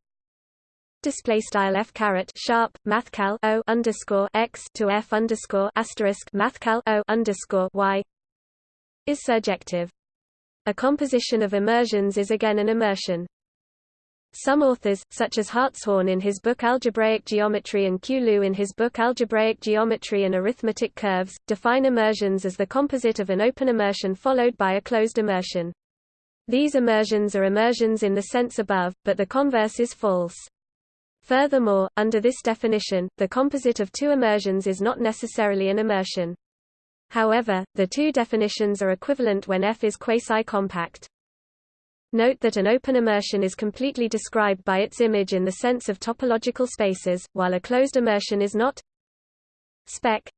S1: display style f caret sharp mathcal o underscore x to f underscore asterisk mathcal o underscore y is surjective. A composition of immersions is again an immersion. Some authors, such as Hartshorne in his book Algebraic Geometry and. Liu in his book Algebraic Geometry and Arithmetic Curves, define immersions as the composite of an open immersion followed by a closed immersion. These immersions are immersions in the sense above, but the converse is false. Furthermore, under this definition, the composite of two immersions is not necessarily an immersion. However, the two definitions are equivalent when F is quasi-compact. Note that an open immersion is completely described by its image in the sense of topological spaces, while a closed immersion is not. Spec.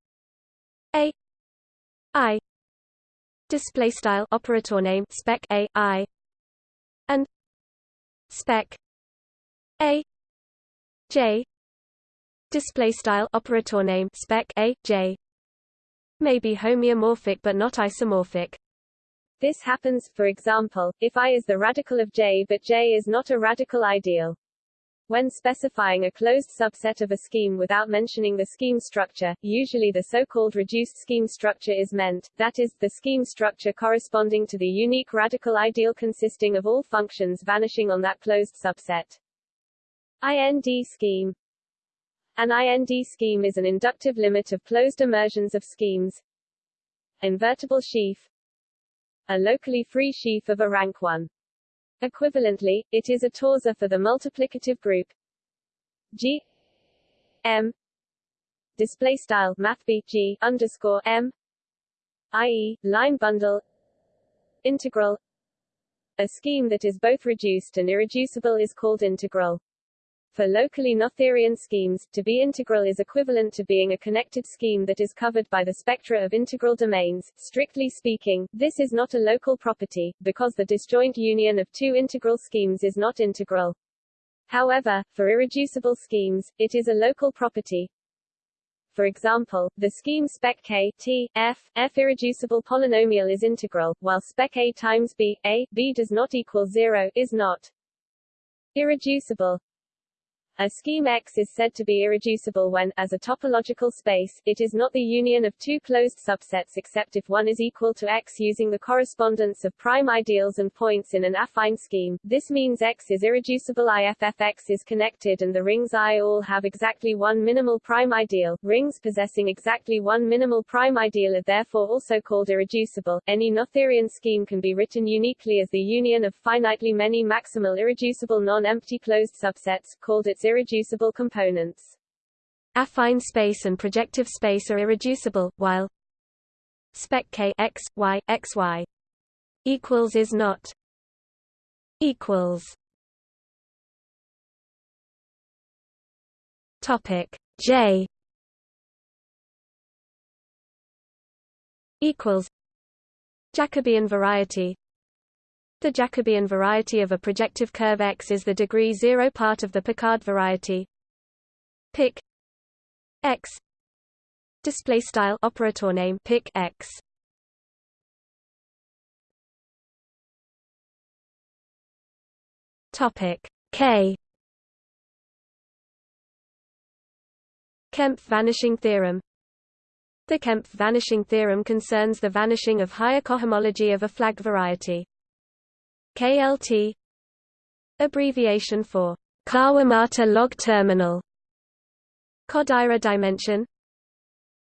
S1: A. I. Display style. Operator name. Spec. A. I. And. Spec. A. J. Display style. Operator name. Spec. A. J. May be homeomorphic but not isomorphic.
S2: This happens, for example, if I is the radical of J but J is not a radical ideal. When specifying a closed subset of a scheme without mentioning the scheme structure, usually the so-called reduced scheme structure is meant, that is, the scheme structure corresponding to the unique radical ideal consisting of all functions vanishing on that closed subset. IND scheme an IND scheme is an inductive limit of closed immersions of schemes. Invertible sheaf A locally free sheaf of a rank 1. Equivalently, it is a torsor for the multiplicative group G M display style math G underscore M i.e. line bundle integral a scheme that is both reduced and irreducible is called integral. For locally Noetherian schemes, to be integral is equivalent to being a connected scheme that is covered by the spectra of integral domains. Strictly speaking, this is not a local property, because the disjoint union of two integral schemes is not integral. However, for irreducible schemes, it is a local property. For example, the scheme spec k t f f irreducible polynomial is integral, while spec a times b a b does not equal zero is not irreducible. A scheme X is said to be irreducible when, as a topological space, it is not the union of two closed subsets except if one is equal to X using the correspondence of prime ideals and points in an affine scheme. This means X is irreducible if X is connected and the rings I all have exactly one minimal prime ideal. Rings possessing exactly one minimal prime ideal are therefore also called irreducible. Any Noetherian scheme can be written uniquely as the union of finitely many maximal irreducible non-empty closed subsets, called its irreducible components.
S1: Affine space and projective space are irreducible, while spec k x y x y equals is not equals. Topic J equals Jacobian variety the Jacobian variety of a projective curve X is the degree zero part of the Picard variety. Pic X display style operator name pic X. Topic K Kempf vanishing theorem The Kempf vanishing theorem concerns the vanishing of higher cohomology of a flag variety. KLT abbreviation for Kawamata log terminal. Kodaira dimension.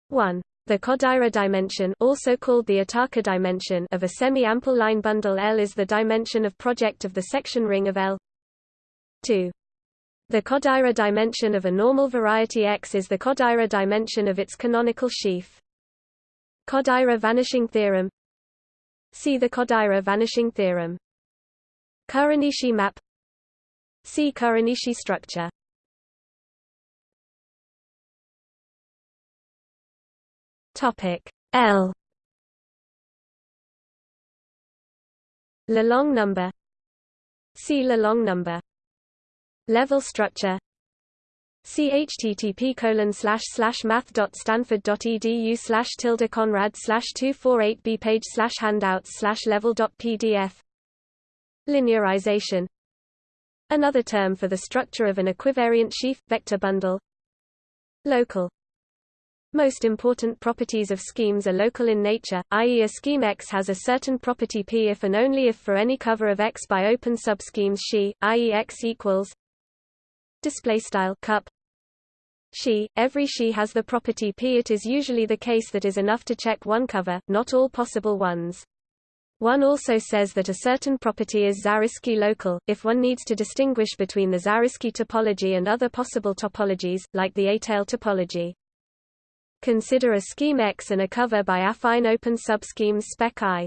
S1: 1 the Kodaira dimension also called the Iitaka dimension of a semi-ample line bundle L is the dimension of project of the section ring of L. 2 the Kodaira dimension of a normal variety X is the Kodaira dimension of its canonical sheaf. Kodaira vanishing theorem. See the Kodaira vanishing theorem Kuranishi map. See Kuranishi structure. Topic L. Lelong number. See Lelong number. Level structure. See http colon slash slash math dot stanford dot edu slash tilde conrad slash two four eight b page slash handouts slash level dot pdf Linearization Another term for the structure of an equivariant sheaf, vector bundle Local Most important properties of schemes are local in nature, i.e. a scheme X has a certain property P if and only if for any cover of X by open subschemes she, i.e. X equals display style cup Xi, every she has the property P. It is usually the case that is enough to check one cover, not all possible ones. One also says that a certain property is Zariski local, if one needs to distinguish between the Zariski topology and other possible topologies, like the étale topology. Consider a scheme X and a cover by affine open subschemes spec I.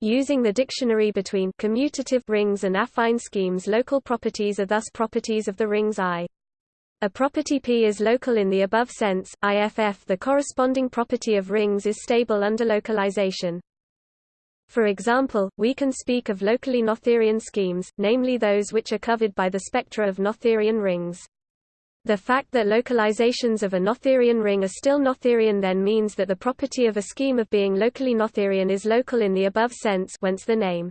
S1: Using the dictionary between commutative rings and affine schemes local properties are thus properties of the rings I. A property P is local in the above sense, IFF the corresponding property of rings is stable under localization. For example, we can speak of locally Noetherian schemes, namely those which are covered by the spectra of Noetherian rings. The fact that localizations of a Noetherian ring are still Noetherian then means that the property of a scheme of being locally Noetherian is local in the above sense whence the name.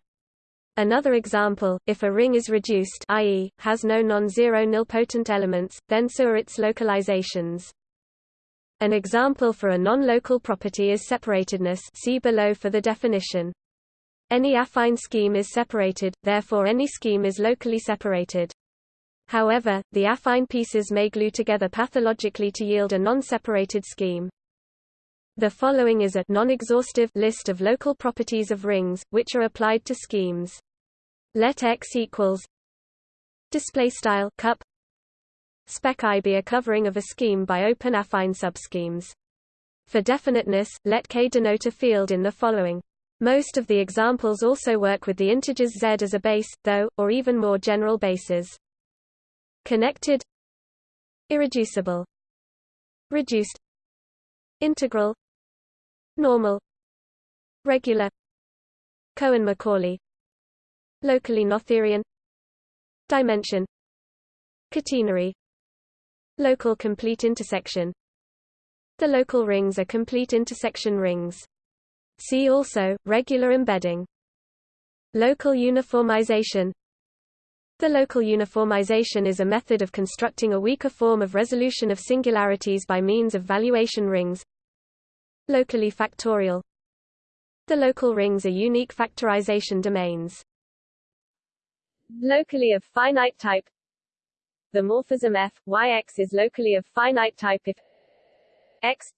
S1: Another example, if a ring is reduced i.e., has no non-zero nilpotent elements, then so are its localizations. An example for a non-local property is separatedness see below for the definition. Any affine scheme is separated, therefore any scheme is locally separated. However, the affine pieces may glue together pathologically to yield a non-separated scheme. The following is a non-exhaustive list of local properties of rings, which are applied to schemes. Let X equals display style cup spec I be a covering of a scheme by open affine subschemes. For definiteness, let K denote a field in the following most of the examples also work with the integers z as a base, though, or even more general bases. Connected Irreducible Reduced Integral Normal Regular Cohen-Macaulay Locally Noetherian Dimension Catenary Local complete intersection The local rings are complete intersection rings. See also, regular embedding. Local uniformization The local uniformization is a method of constructing a weaker form of resolution of singularities by means of valuation rings. Locally factorial The local rings are unique factorization domains.
S2: Locally of finite type The morphism f, yx is locally of finite type if x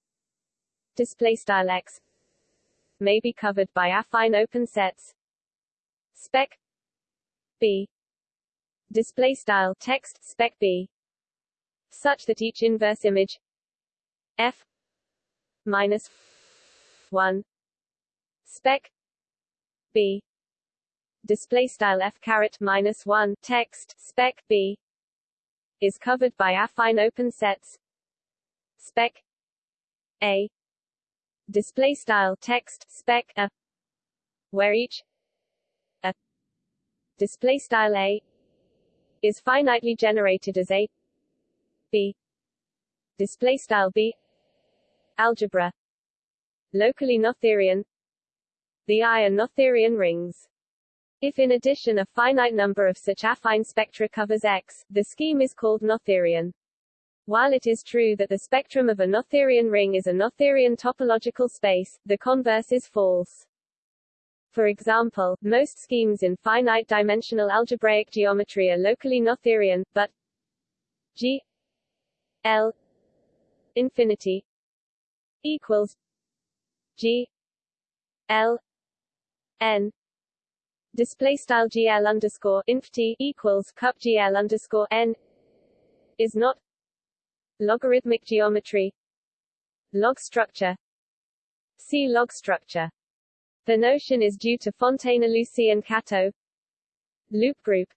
S2: display style x may be covered by affine open sets. Spec b. Display style text spec b. Such that each inverse image f minus 1 spec b. Display style f caret minus 1 text spec b. Is covered by affine open sets. Spec a display style text spec a where each a display style a is finitely generated as a b display style b algebra locally noetherian the I are noetherian rings if in addition a finite number of such affine spectra covers X, the scheme is called noetherian. While it is true that the spectrum of a noetherian ring is a noetherian topological space, the converse is false. For example, most schemes in finite-dimensional algebraic geometry are locally noetherian, but G L infinity equals G L N display style GL underscore inf T equals cup GL underscore N is not logarithmic geometry log structure see log structure the notion is due to Fontaine-Illusie and Kato. Loop group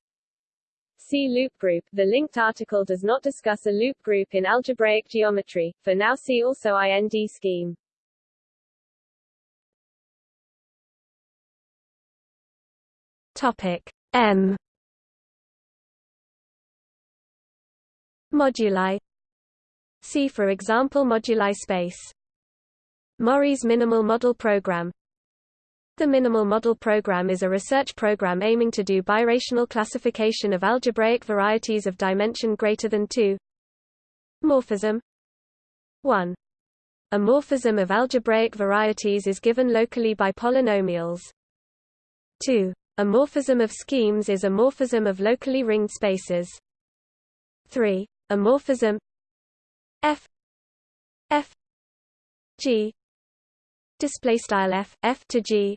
S2: See loop group. The linked article does not discuss a loop group in algebraic geometry. For now see also IND scheme.
S1: Topic M Moduli See for example moduli space Mori's minimal model program the Minimal Model Program is a research program aiming to do birational classification of algebraic varieties of dimension greater than 2. Morphism 1. A morphism of algebraic varieties is given locally by polynomials. 2. A morphism of schemes is a morphism of locally ringed spaces. 3. A morphism f f g. Display style f f to g.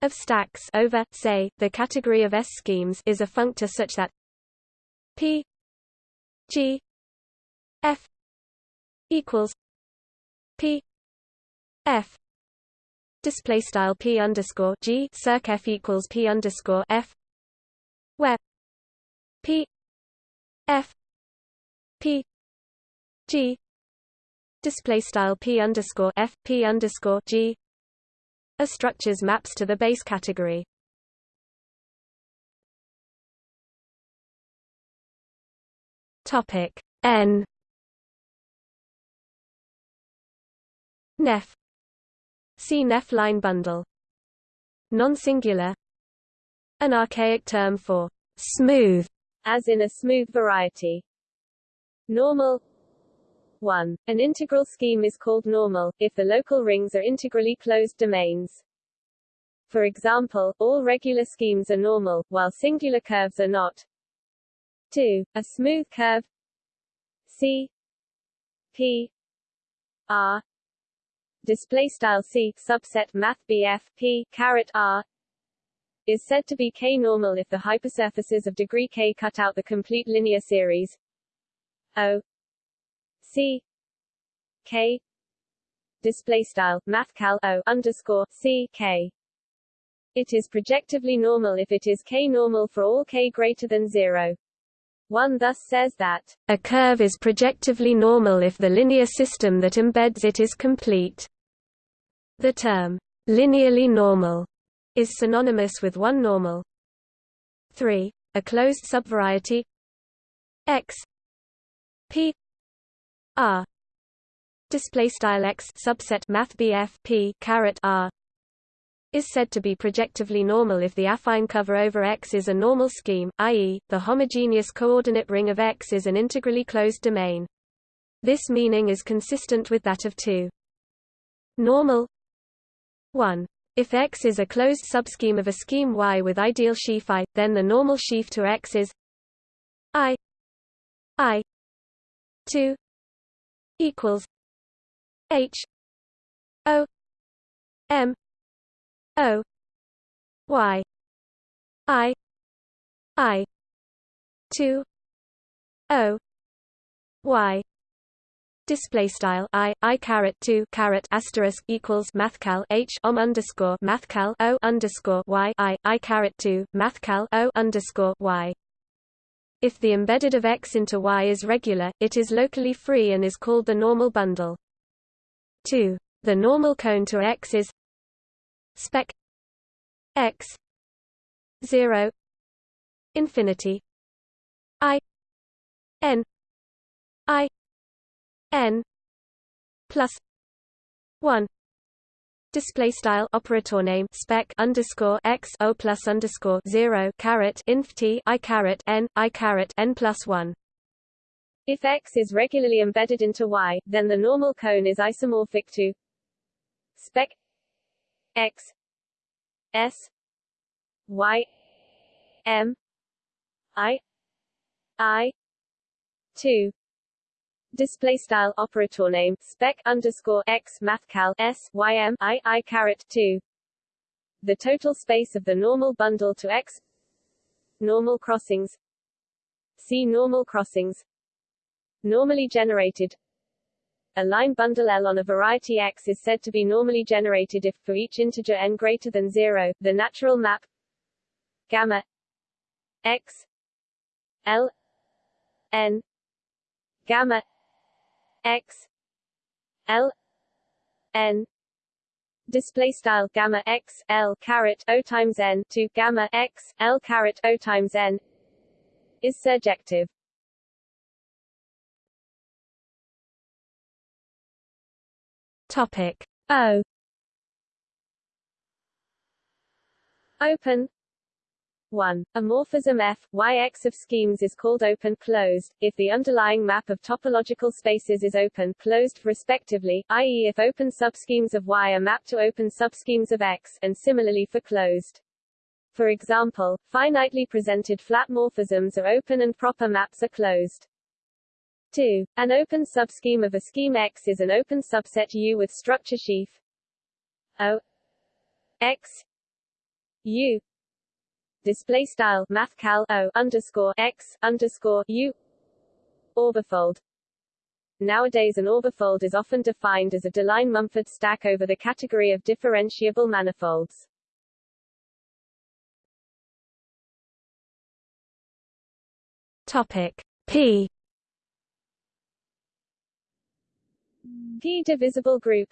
S1: Of stacks over, say, the category of S schemes is a functor such that P G F equals P F. Display style P underscore G circ F equals P underscore F where P F P G display style P underscore F P underscore G a structure's maps to the base category. Topic N Nef See Nef line bundle. Non-singular An archaic term for smooth,
S2: as in a smooth variety. Normal 1. An integral scheme is called normal, if the local rings are integrally closed domains. For example, all regular schemes are normal, while singular curves are not. 2. A smooth curve C P R display style C subset math BF P caret R is said to be K-normal if the hypersurfaces of degree K cut out the complete linear series O C K display style mathcal O underscore C K. It is projectively normal if it is K normal for all K greater than zero. One thus says that
S1: a curve is projectively normal if the linear system that embeds it is complete. The term linearly normal is synonymous with one normal. 3. A closed subvariety x p R display style x subset math BF P R is said to be projectively normal if the affine cover over X is a normal scheme, i.e., the homogeneous coordinate ring of X is an integrally closed domain. This meaning is consistent with that of 2. Normal 1. If X is a closed subscheme of a scheme Y with ideal sheaf I, then the normal sheaf to X is I I 2 equals H O M O Y I I two O Y. Display style i i caret 2 caret asterisk equals mathcal h om underscore mathcal o underscore y i i caret 2 mathcal o underscore y if the embedded of x into y is regular it is locally free and is called the normal bundle. 2 the normal cone to x is spec x 0 infinity i n i n plus 1 display style operator name spec underscore x o plus underscore 0 caret inf t i caret n i caret n plus 1
S2: if x is regularly embedded into y, then the normal cone is isomorphic to spec x s y m i i 2 display style operator name spec underscore x mathcal s y m i i caret 2 the total space of the normal bundle to x. Normal crossings. See normal crossings. Normally generated. A line bundle L on a variety X is said to be normally generated if, for each integer n greater than 0, the natural map. Gamma. X. L. N. Gamma X L n display style gamma x l caret o times n to gamma x l caret o times n is surjective.
S1: Topic
S2: O Open 1. A morphism F, Yx of schemes is called open-closed, if the underlying map of topological spaces is open-closed, respectively, i.e. if open subschemes of Y are mapped to open subschemes of X, and similarly for closed. For example, finitely presented flat morphisms are open and proper maps are closed. 2. An open subscheme of a scheme X is an open subset U with structure sheaf O X U display style mathcal O underscore X underscore U orbifold Nowadays an orbifold is often defined as a Deligne-Mumford stack over the category of differentiable manifolds.
S1: Topic P
S2: P divisible group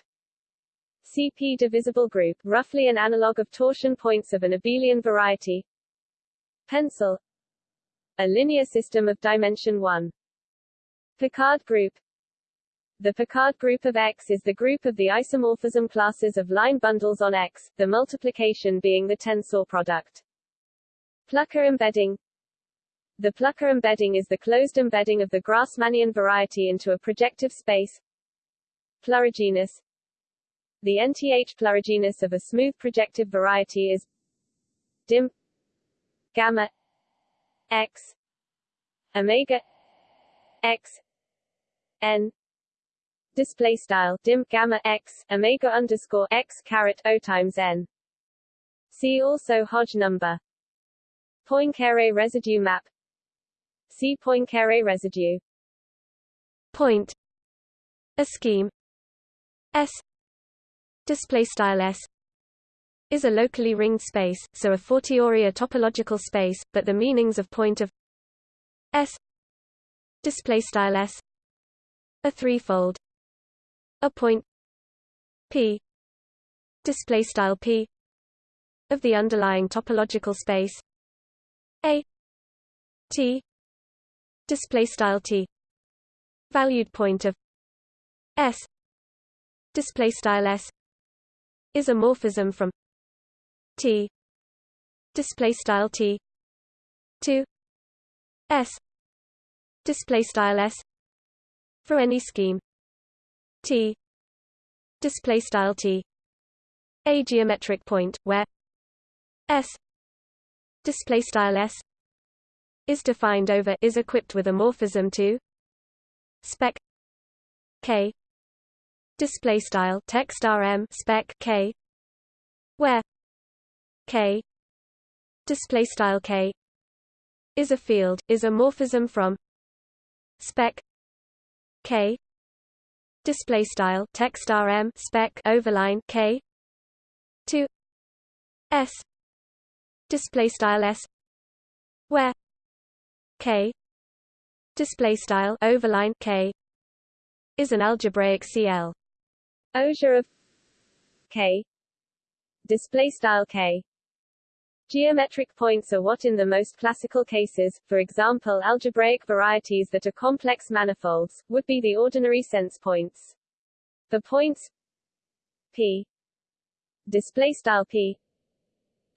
S2: CP divisible group, roughly an analog of torsion points of an abelian variety. Pencil. A linear system of dimension 1. Picard group. The Picard group of X is the group of the isomorphism classes of line bundles on X, the multiplication being the tensor product. Plucker embedding. The Plucker embedding is the closed embedding of the Grassmannian variety into a projective space, Plurigenus The nth plurigenus of a smooth projective variety is dim gamma x omega x n display style dim gamma x omega underscore x caret o times n. See also Hodge number. Poincare residue map. See Poincare residue.
S1: Point. A scheme S display style S is a locally ringed space, so a Fortiori a topological space, but the meanings of point of S display style S a threefold a point P display style P of the underlying topological space A T display style T valued point of S display style s is a morphism from T. Display style T. 2 S. Display style S. For any scheme. T. Display style T. A geometric point where S. Display style S. Is defined over is equipped with a morphism to spec K. Display style text rm spec K. Where K. Display style K. Is a field is a morphism from spec K. Display style text rm spec overline K. To S. Display style S. Where K. Display style overline K. Is an algebraic CL
S2: Auger of K. Display style K Geometric points are what in the most classical cases, for example algebraic varieties that are complex manifolds, would be the ordinary sense points. The points p display style p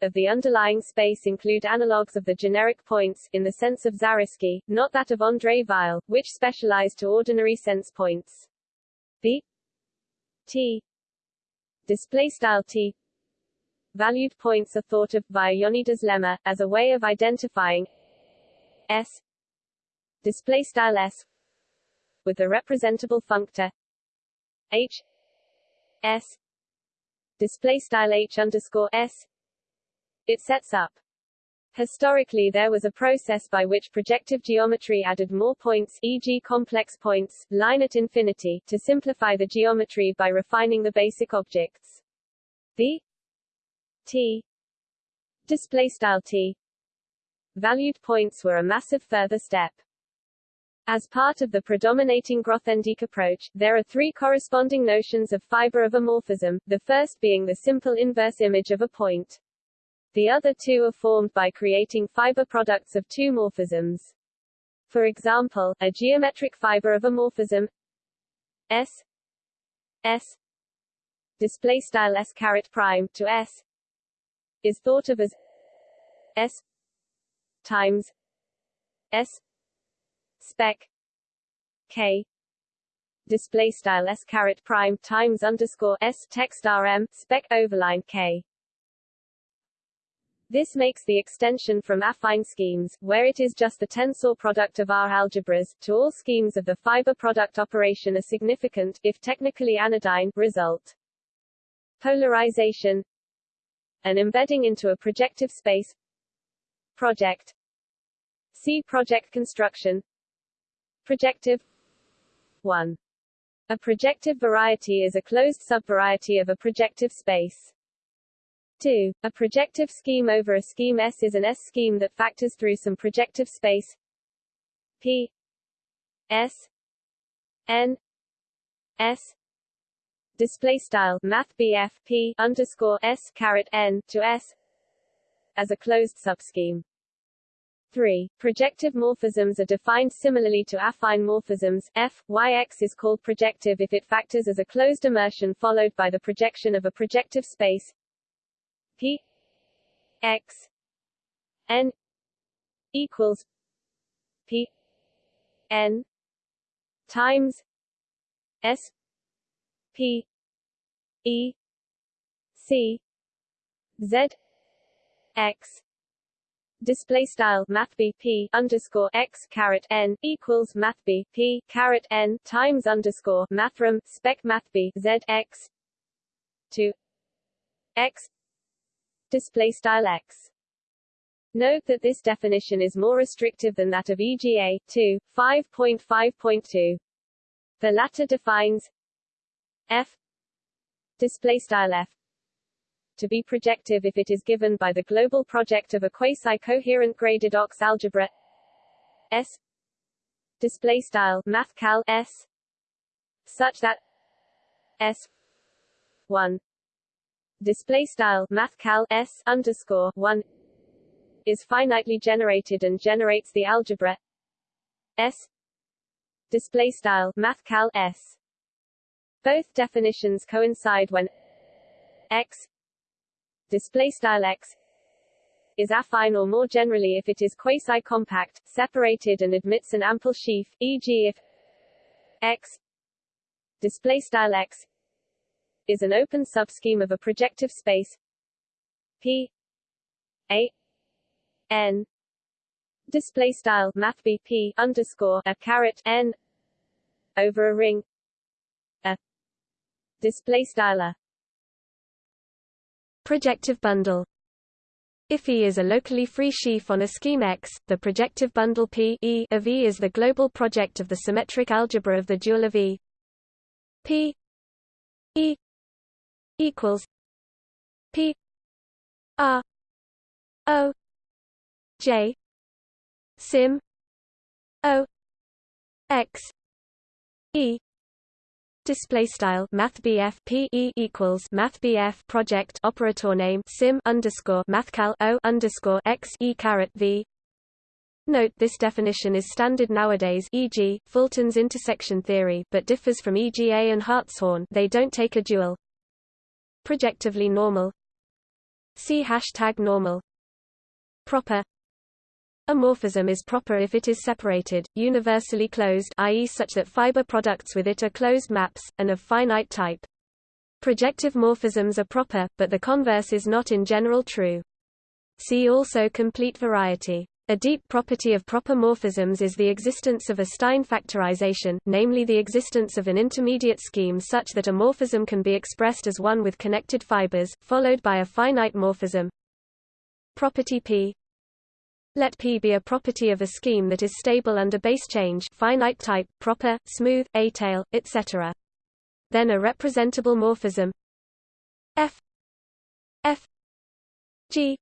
S2: of the underlying space include analogues of the generic points, in the sense of Zariski, not that of André Weil, which specialize to ordinary sense points. The t display style t valued points are thought of, via Yoneda's lemma, as a way of identifying s display style s with the representable functor h s display style h underscore s it sets up Historically there was a process by which projective geometry added more points e.g. complex points, line at infinity, to simplify the geometry by refining the basic objects. The t display style t valued points were a massive further step. As part of the predominating Grothendieck approach, there are three corresponding notions of fiber of a morphism, the first being the simple inverse image of a point. The other two are formed by creating fiber products of two morphisms. For example, a geometric fiber of a morphism S S display style S caret prime to S is thought of as S times S spec K display style S caret prime times underscore S text RM spec overline K. This makes the extension from affine schemes, where it is just the tensor product of R algebras, to all schemes of the fiber product operation a significant, if technically anodyne, result. Polarization an embedding into a projective space. Project. See Proj construction. Projective. 1 a projective variety is a closed subvariety of a projective space. 2 a projective scheme over a scheme S is an S scheme that factors through some projective space. P. S. N. S display style math BF P underscore S caret N to S as a closed subscheme. 3. Projective morphisms are defined similarly to affine morphisms. F, Yx is called projective if it factors as a closed immersion followed by the projection of a projective space P X N equals P N times S P E C Z X display style math b p underscore x caret n equals math b p caret n times underscore mathrm spec math b z x to x display style x. Note that this definition is more restrictive than that of EGA 2 5.5.2. The latter defines f display style f to be projective if it is given by the global Proj of a quasi-coherent graded ox algebra S display style math cal S such that S 1 display style math cal S underscore 1 is finitely generated and generates the algebra S display style math cal S both definitions coincide when x x is affine or more generally if it is quasi-compact, separated and admits an ample sheaf, e.g. if x x is an open subscheme of a projective space p a n display style math p underscore a caret n over a ring display style
S1: projective bundle. If E is a locally free sheaf on a scheme X, the projective bundle P e of E is the global Proj of the symmetric algebra of the dual of E. P E equals P R O J sim O X E display style math P E equals math project operator name sim underscore mathcal O underscore X E caret V Note this definition is standard nowadays e.g., Fulton's intersection theory but differs from EGA and Hartshorne they don't take a dual. Projectively normal See hashtag normal Proper a morphism is proper if it is separated, universally closed i.e. such that fiber products with it are closed maps, and of finite type. Projective morphisms are proper, but the converse is not in general true. See also complete variety. A deep property of proper morphisms is the existence of a Stein factorization, namely the existence of an intermediate scheme such that a morphism can be expressed as one with connected fibers, followed by a finite morphism. Property P let P be a property of a scheme that is stable under base change finite type, proper, smooth, étale, etc. Then a representable morphism. F. F. G.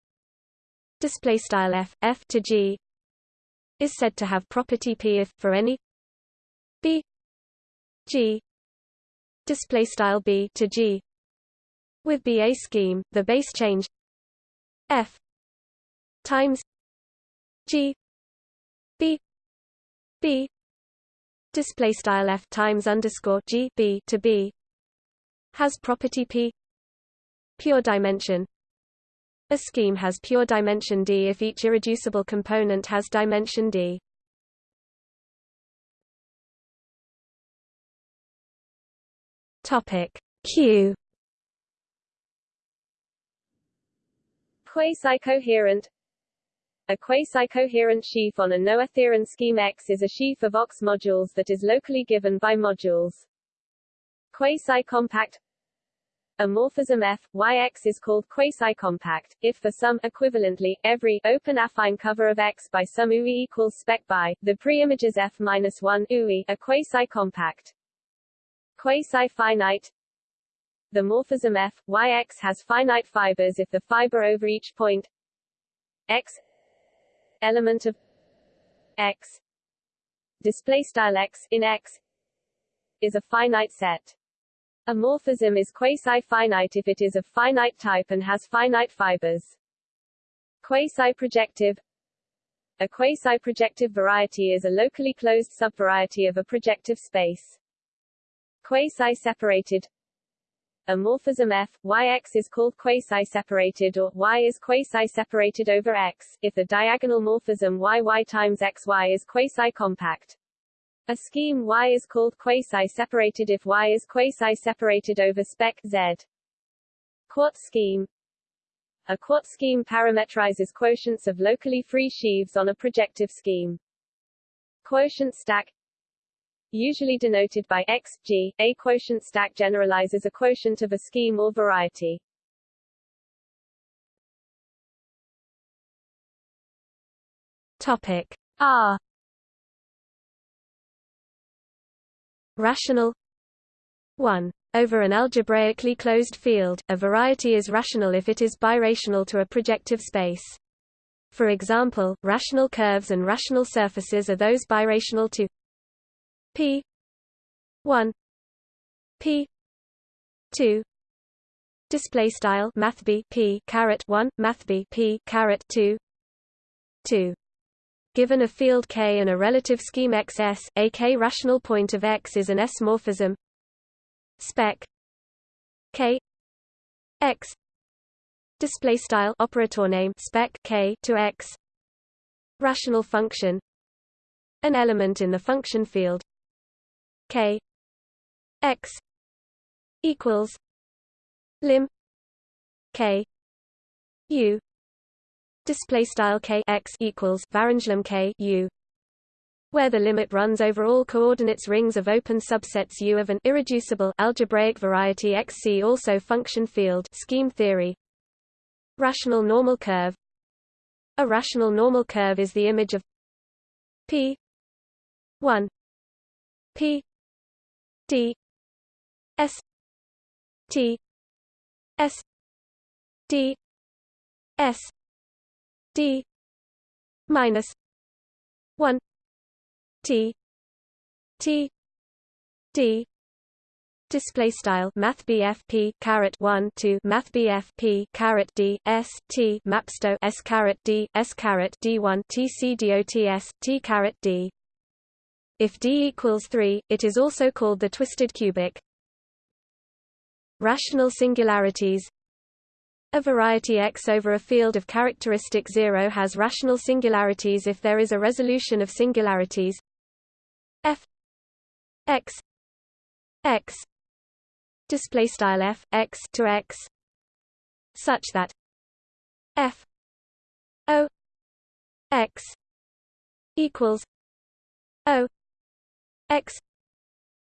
S1: F F to G. Is said to have property P if for any B. G. B to G. With B a scheme the base change F times G. B. B. Display style F times underscore G B to B. Has property P. Pure dimension. A scheme has pure dimension D if each irreducible component has dimension D. Topic Q.
S2: Quasi-coherent a quasi-coherent sheaf on a noetherian scheme X is a sheaf of OX modules that is locally given by modules. Quasi-compact a morphism F, YX is called quasi-compact, if for some, equivalently, every, open affine cover of X by some UI equals spec by, the preimages F-1 UI are quasi-compact. Quasi-finite The morphism F, YX has finite fibers if the fiber over each point X element of x display style x in x is a finite set. A morphism is quasi-finite if it is of finite type and has finite fibers. Quasi-projective A quasi-projective variety is a locally closed subvariety of a projective space. Quasi-separated a morphism F, Yx is called quasi-separated or Y is quasi-separated over X, if the diagonal morphism YY times XY is quasi-compact. A scheme Y is called quasi-separated if Y is quasi-separated over spec Z. Quot scheme A Quot scheme parametrizes quotients of locally free sheaves on a projective scheme. Quotient stack usually denoted by x, g, a quotient stack generalizes a quotient of a scheme or variety.
S1: Topic R Rational 1. Over an algebraically closed field, a variety is rational if it is birational to a projective space. For example, rational curves and rational surfaces are those birational to P. one. P. two. Display style math b p caret 1 math b p caret 2 2 given a field K and a relative scheme XS a K rational point of X is an S morphism. Spec. K. X. Display style operator name spec k to x. Rational function. An element in the function field k. X. equals lim k. U. Display style k x equals varanglim k u where the limit runs over all coordinates rings of open subsets U of an irreducible algebraic variety XC also function field scheme theory. Rational normal curve. A rational normal curve is the image of p 1 p d s t s d s d minus 1 t t d. Display style math p caret 1 to math p caret d s t mapsto s caret d s caret d1 tc dots t caret d if d equals 3 it is also called the twisted cubic. Rational singularities. A variety X over a field of characteristic 0 has rational singularities if there is a resolution of singularities. F x x f x to x such that f o x equals o x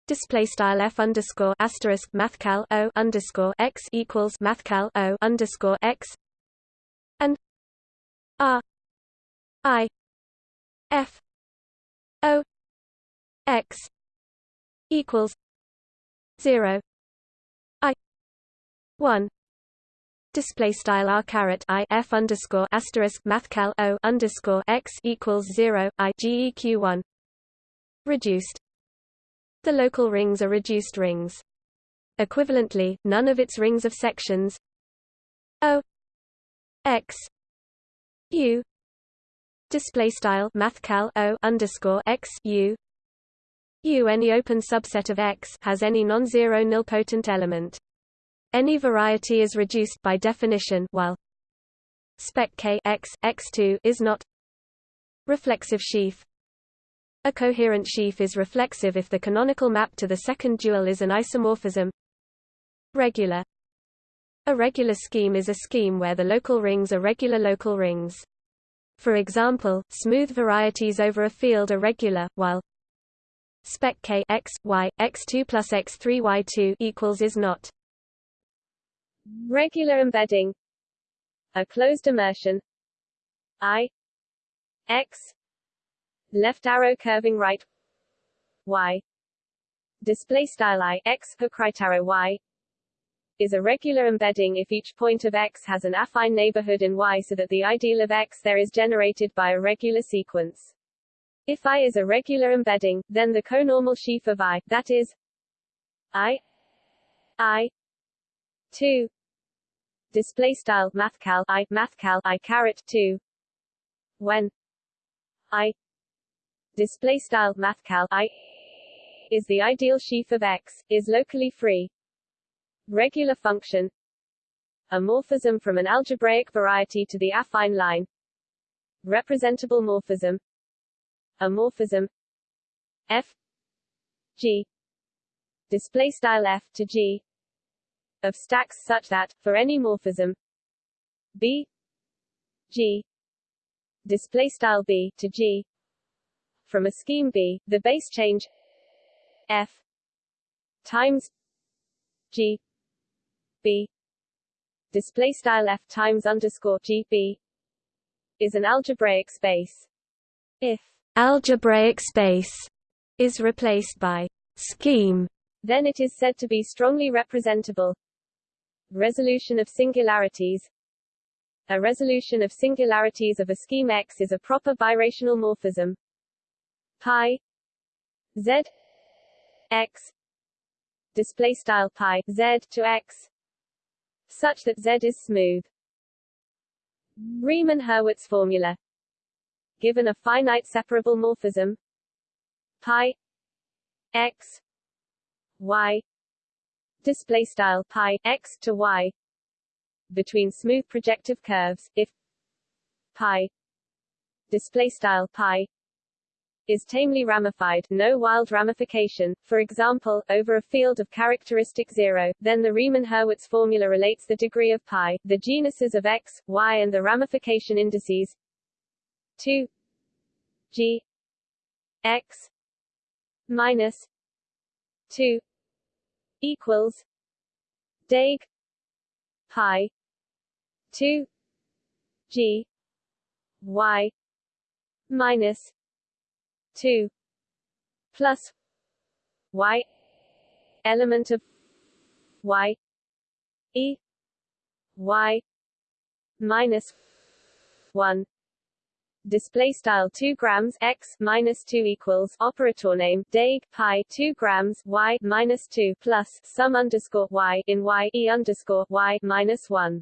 S1: display style f underscore asterisk mathcal o underscore x equals mathcal o underscore x and r i f o x equals zero i one display style r caret i f underscore asterisk mathcal o underscore x equals zero i geq one reduced. The local rings are reduced rings. Equivalently, none of its rings of sections. O x u display style mathcal O underscore x u U. Any open subset of X has any non-zero nilpotent element. Any variety is reduced by definition while spec K X X2 is not. Reflexive sheaf a coherent sheaf is reflexive if the canonical map to the second dual is an isomorphism. Regular. A regular scheme is a scheme where the local rings are regular local rings. For example, smooth varieties over a field are regular, while spec k x y x2 plus x3 y2 equals is not.
S2: Regular embedding. A closed immersion. I x left arrow curving right. Y. Display style i x right arrow y. Is a regular embedding if each point of x has an affine neighborhood in y so that the ideal of x there is generated by a regular sequence. If i is a regular embedding, then the conormal sheaf of i, that is i i 2 display style mathcal i mathcal i caret 2 when i display style mathcal i is the ideal sheaf of X, is locally free. Regular function. A morphism from an algebraic variety to the affine line. Representable morphism. A morphism f g. Display style f to g of stacks such that for any morphism b g. Display style b to g from a scheme B, the base change F times G B display style F times underscore G B is an algebraic space. If
S1: algebraic space is replaced by scheme,
S2: then it is said to be strongly representable. Resolution of singularities A resolution of singularities of a scheme X is a proper birational morphism pi. Z. X. Display style pi. Z to x. Such that z is smooth. Riemann-Hurwitz formula. Given a finite separable morphism. Pi. X. Y. Display style pi. X to y. Between smooth projective curves. If. Pi. Display style pi is tamely ramified, no wild ramification, for example, over a field of characteristic zero, then the Riemann-Hurwitz formula relates the degree of pi, the genuses of x, y and the ramification indices 2 g x minus 2 equals Dag pi 2 g y minus 2 plus y element of y e y minus 1 display style 2 grams x minus 2 equals operator name dag pi 2 grams y minus 2 plus sum underscore y in y e underscore y minus 1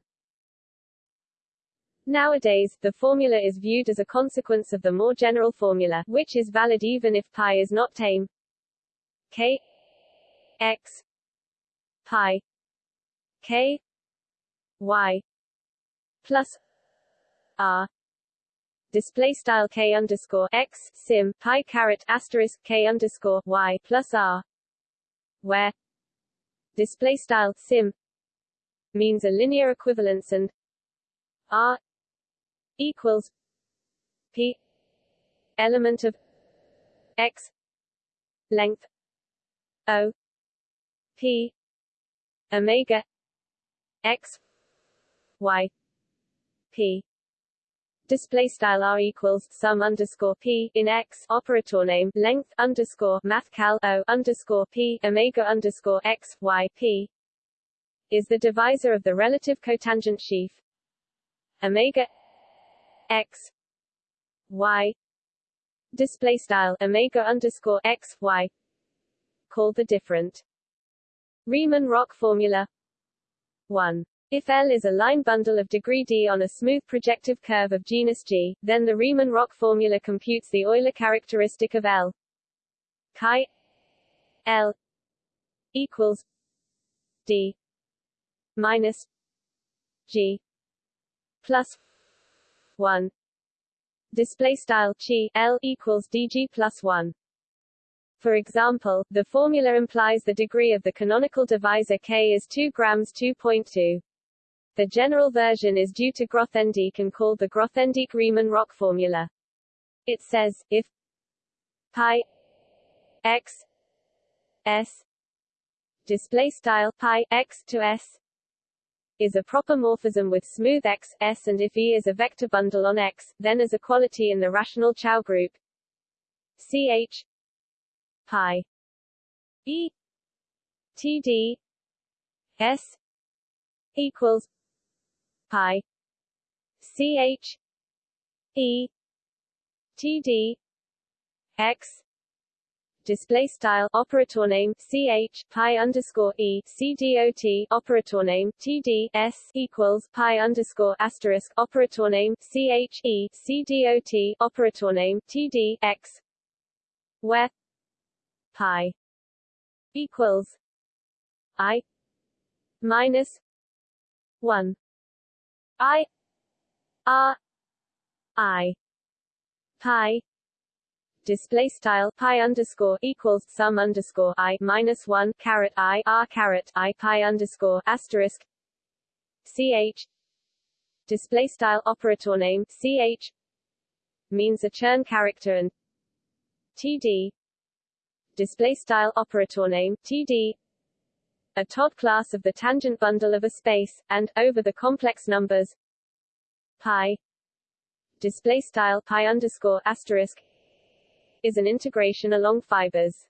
S2: Nowadays, the formula is viewed as a consequence of the more general formula, which is valid even if pi is not tame. k x pi k y plus r display style k underscore x sim pi caret asterisk k underscore y plus r, where display style sim means a linear equivalence and r equals p element of x length o p omega x y p. Display style r equals sum underscore p in x operator name length underscore math cal o underscore p omega underscore x y p is the divisor of the relative cotangent sheaf omega x y display style omega underscore x y called the different. Riemann-Roch formula. 1 if L is a line bundle of degree d on a smooth projective curve of genus G, then the Riemann-Roch formula computes the Euler characteristic of L. Chi L equals d minus G plus 1 display style chi L equals dg plus 1 for example, the formula implies the degree of the canonical divisor K is 2 grams 2.2. The general version is due to Grothendieck and called the Grothendieck-Riemann-Roch formula. It says, if pi x s display style pi x to s is a proper morphism with smooth x, s and if E is a vector bundle on X, then as a quality in the rational Chow group. Ch pi E T D S equals pi ch e t d x display style operator name ch pi underscore e c dot operator name td s equals pi underscore asterisk operator name ch e c operator name td x where pi equals i minus 1 I R I pi display style pi underscore equals sum underscore i minus one caret i r caret i pi underscore asterisk ch display style operator name ch means a Chern character and td display style operator name td a Todd class of the tangent bundle of a space, and, over the complex numbers pi display style pi underscore asterisk is an integration along fibers.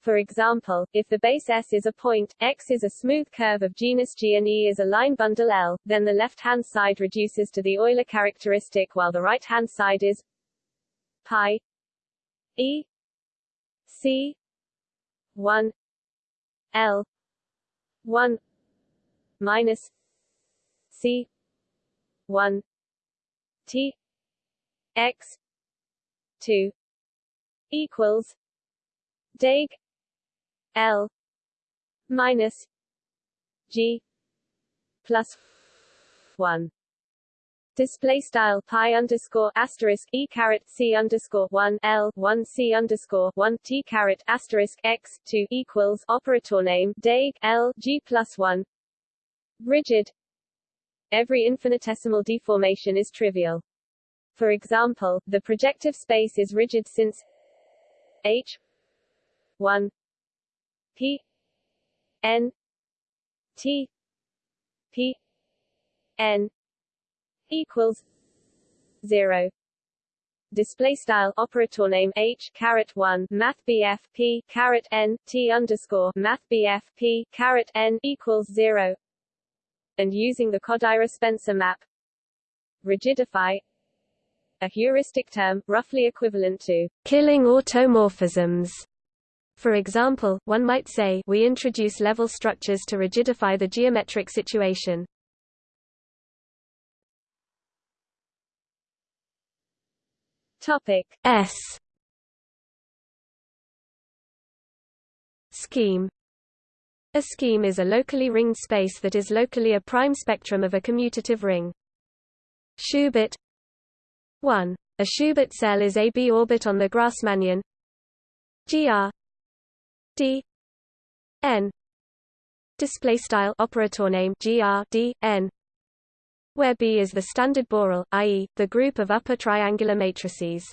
S2: For example, if the base S is a point, X is a smooth curve of genus G and E is a line bundle L, then the left-hand side reduces to the Euler characteristic while the right-hand side is pi E C 1 L 1 minus C 1 T X 2 equals Dag L minus G plus one. Display style pi underscore asterisk e caret c underscore one l one c underscore one t caret asterisk x two equals operator name dag l g plus one. Rigid. Every infinitesimal deformation is trivial. For example, the projective space is rigid since h 1 p n t p n equals 0 display style operator name h caret 1 math bf p caret n t underscore math bf p caret n equals 0 and using the Kodaira-Spencer map. Rigidify a heuristic term, roughly equivalent to
S1: killing automorphisms. For example, one might say we introduce level structures to rigidify the geometric situation.
S2: Topic
S1: S Scheme A scheme is a locally ringed space that is locally a prime spectrum of a commutative ring. Schubert 1. A Schubert cell is a b orbit on the Grassmannian gr d n display style operator name gr d n where B is the standard Borel, i.e., the group of upper triangular matrices.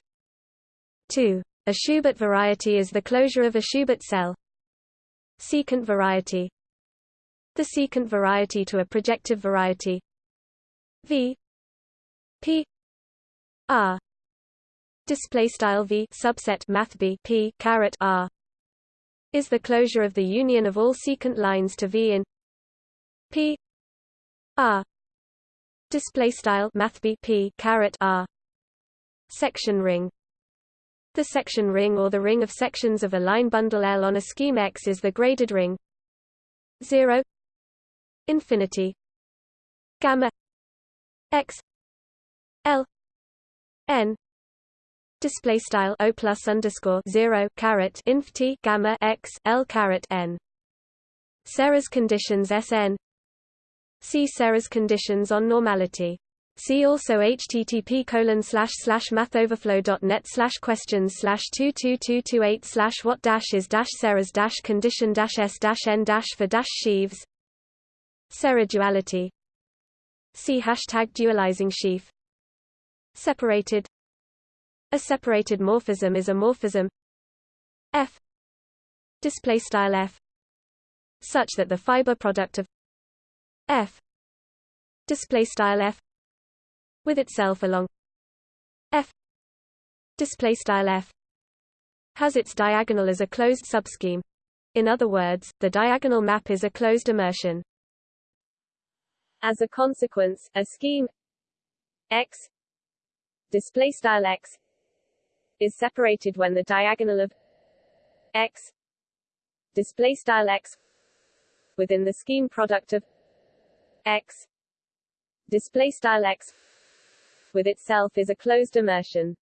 S1: 2. A Schubert variety is the closure of a Schubert cell. Secant variety The secant variety to a projective variety V P R. Display style V subset math B P caret R. Is the closure of the union of all secant lines to V in P R. Display style math B P caret R. Section ring. The section ring or the ring of sections of a line bundle L on a scheme X is the graded ring. 0 infinity. Gamma. X. L n display style o plus underscore zero caret inf t gamma x l caret n. Serre's conditions Sn. See Serre's conditions on normality. See also http colon slash slash mathoverflow.net slash questions slash two two two two eight slash what dash is dash Serre's dash condition dash s dash n dash for dash sheaves. Serre duality. See hashtag dualizing sheaf. Separated. A separated morphism is a morphism. F. Display style F. Such that the fiber product of F. Display style F. With itself along F. Display style F. Has its diagonal as a closed subscheme. In other words the diagonal map is a closed immersion.
S2: As a consequence a scheme X display style x is separated when the diagonal of x display style x within the scheme product of x display style x with itself is a closed immersion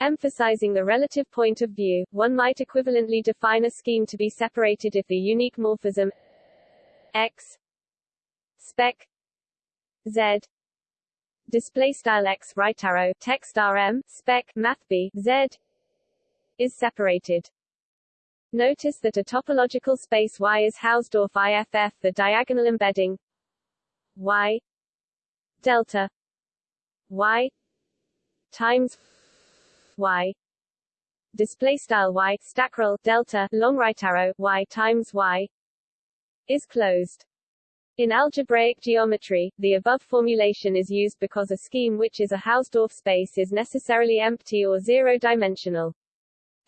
S2: Emphasizing the relative point of view, one might equivalently define a scheme to be separated if the unique morphism x spec z display style x right arrow text rm spec math b z is separated. Notice that a topological space Y is Hausdorff IFF the diagonal embedding Y delta Y times Y display style Y stackrel delta long right arrow Y times Y is closed. In algebraic geometry, the above formulation is used because a scheme which is a Hausdorff space is necessarily empty or zero-dimensional.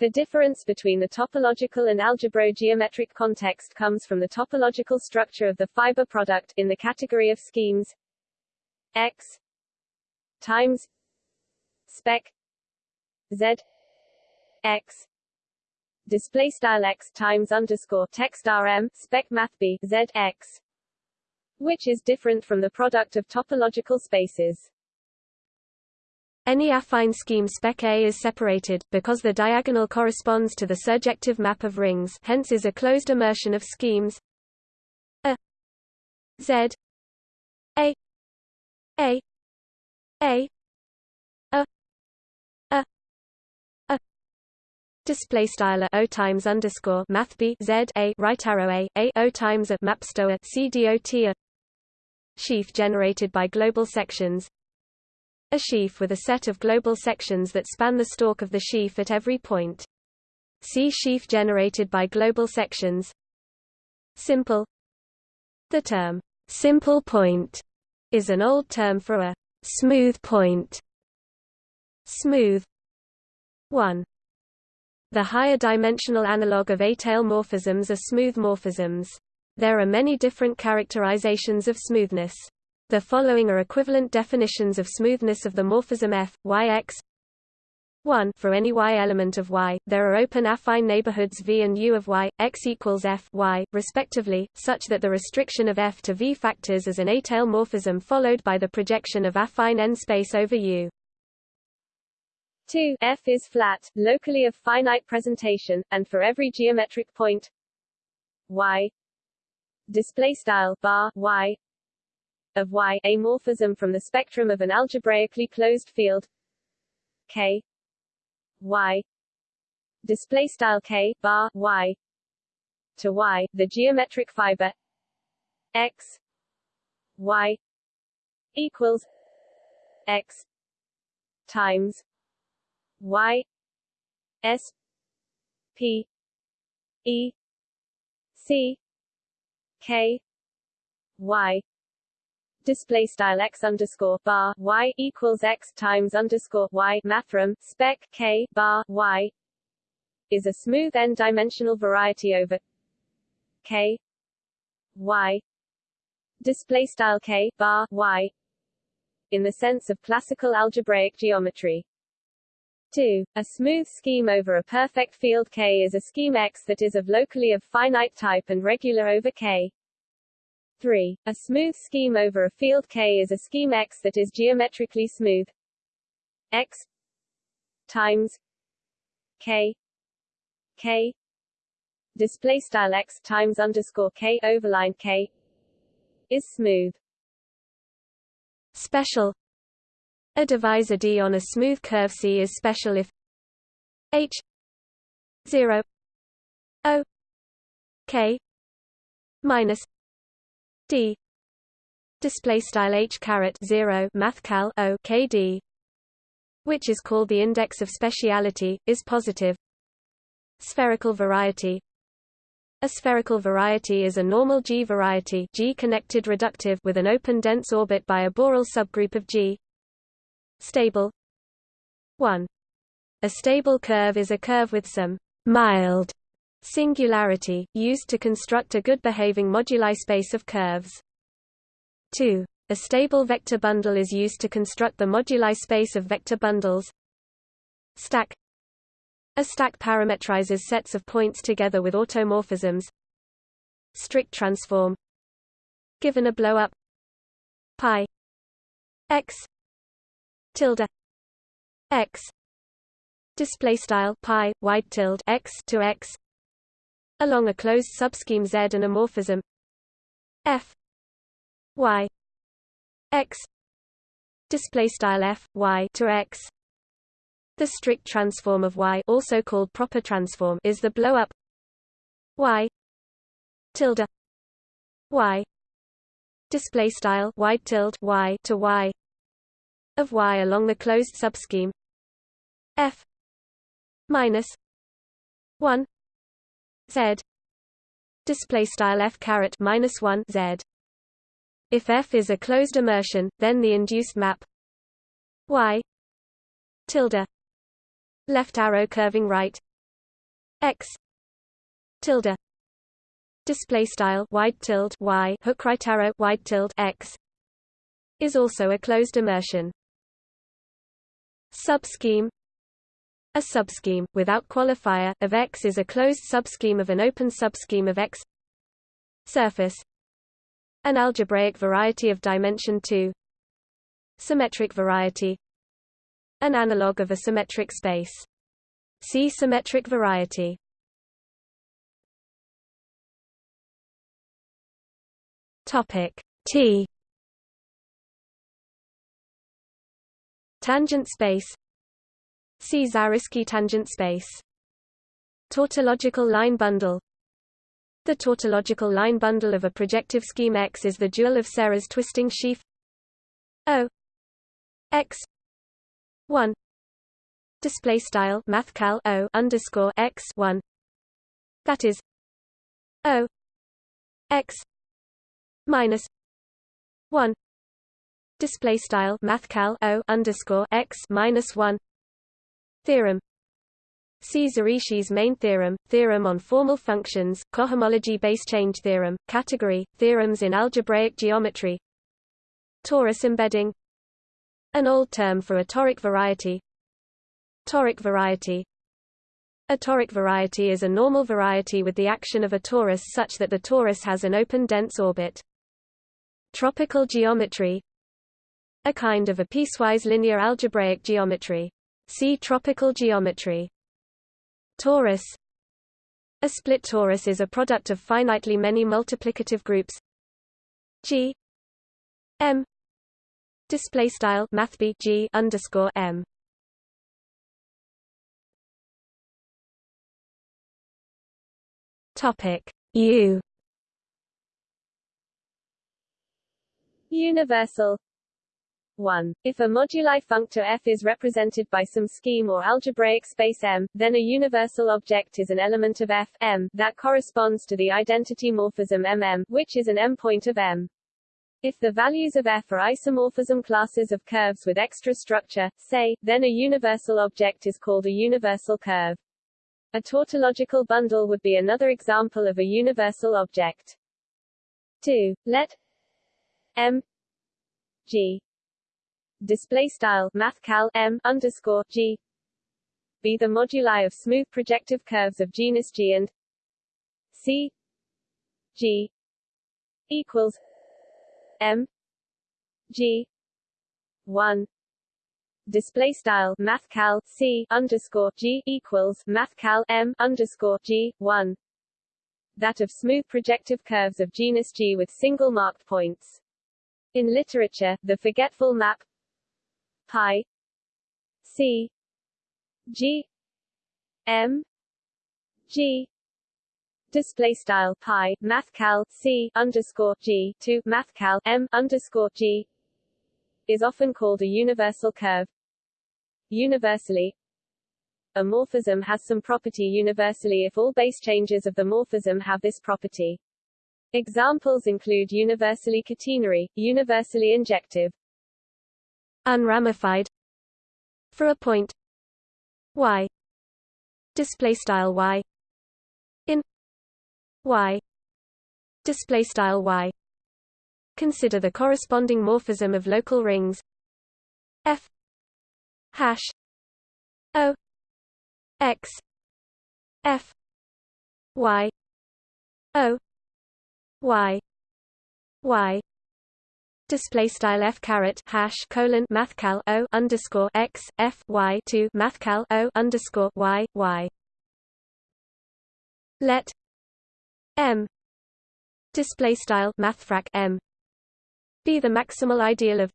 S2: The difference between the topological and algebro-geometric context comes from the topological structure of the fiber product in the category of schemes x times spec z x display style x times underscore text rm spec math b z x which is different from the product of topological spaces.
S1: Any affine scheme spec A is separated, because the diagonal corresponds to the surjective map of rings hence is a closed immersion of schemes A Z A a a a a a display style o times underscore math b z a right arrow a a o times a mapstoa c dot a sheaf generated by global sections a sheaf with a set of global sections that span the stalk of the sheaf at every point. See sheaf generated by global sections. Simple The term, simple point, is an old term for a smooth point. Smooth 1. The higher dimensional analog of étale morphisms are smooth morphisms. There are many different characterizations of smoothness. The following are equivalent definitions of smoothness of the morphism f, y x 1 for any y element of y, there are open affine neighborhoods v and u of y, x equals f y, respectively, such that the restriction of f to v factors as an étale morphism followed by the projection of affine n space over u.
S2: 2 f is flat, locally of finite presentation, and for every geometric point y display style bar y of Y a morphism from the spectrum of an algebraically closed field K Y display style K bar Y to Y the geometric fiber X Y equals X times Y S P E C K Y display style x underscore bar y equals x times underscore y mathrm spec k bar y is a smooth n-dimensional variety over k y display style k bar y in the sense of classical algebraic geometry. 2. A smooth scheme over a perfect field K is a scheme X that is of locally of finite type and regular over K. 3. A smooth scheme over a field K is a scheme X that is geometrically smooth X times K K display style X times underscore K overline K is smooth
S1: special a divisor D on a smooth curve C is special if H 0 O K minus d. Display style h caret 0 mathcal o kd which is called the index of speciality is positive. Spherical variety. A spherical variety is a normal G variety G connected reductive with an open dense orbit by a Borel subgroup of G stable 1 a stable curve is a curve with some mild Singularity, used to construct a good-behaving moduli space of curves. 2. A stable vector bundle is used to construct the moduli space of vector bundles. Stack A stack parametrizes sets of points together with automorphisms. Strict transform Given a blow-up pi x tilde x. Display style pi wide tilde x to x. Along a closed subscheme Z and a morphism f. Y. X. Display style f y to x. The strict transform of y also called proper transform is the blow up y tilde y. Display style y tilde y to y of y along the closed subscheme f minus 1 z. Display style f caret minus 1 z. If f is a closed immersion then the induced map y tilde left arrow curving right x tilde. Display style wide tilde y hook right arrow wide tilde x is also a closed immersion subscheme. A subscheme, without qualifier, of X is a closed subscheme of an open subscheme of X. Surface. An algebraic variety of dimension 2 symmetric variety. An analog of a symmetric space. See symmetric variety. Topic T Tangent space. See Zariski tangent space. Tautological line bundle. The tautological line bundle of a projective scheme X is the dual of Serre's twisting sheaf. O. X. one. Display style mathcal O underscore X one. That is. O. X. minus one display style mathcal O underscore X minus one. Theorem. See Zariski's main theorem, theorem on formal functions, cohomology base change theorem, category, theorems in algebraic geometry. Torus embedding. An old term for a toric variety. Toric variety. A toric variety is a normal variety with the action of a torus such that the torus has an open dense orbit. Tropical geometry A kind of a piecewise linear algebraic geometry. See tropical geometry. Torus A split torus is a product of finitely many multiplicative groups G M Display style mathb G underscore M. Topic U.
S2: Universal 1. If a moduli functor f is represented by some scheme or algebraic space M, then a universal object is an element of f M that corresponds to the identity morphism MM, which is an M-point of M. If the values of f are isomorphism classes of curves with extra structure, say, then a universal object is called a universal curve. A tautological bundle would be another example of a universal object. 2. Let m g display style mathcal m underscore g be the moduli of smooth projective curves of genus G and C G equals M G one display style mathcal C underscore G equals mathcal M underscore G one that of smooth projective curves of genus G with single marked points. In literature, the forgetful map pi. C. G. M. G. Display style pi mathcal c underscore g to mathcal m underscore g is often called a universal curve. Universally, a morphism has some property universally if all base changes of the morphism have this property. Examples include universally catenary, universally injective,
S1: unramified. For a point. Y. Display style y. In. Y. Display style y. Consider the corresponding morphism of local rings. F. Hash. O. X. F. Y. O. Y. Y display style f caret hash colon mathcal o underscore x f y to mathcal o underscore y y. Let M display style mathfrak M be the maximal ideal of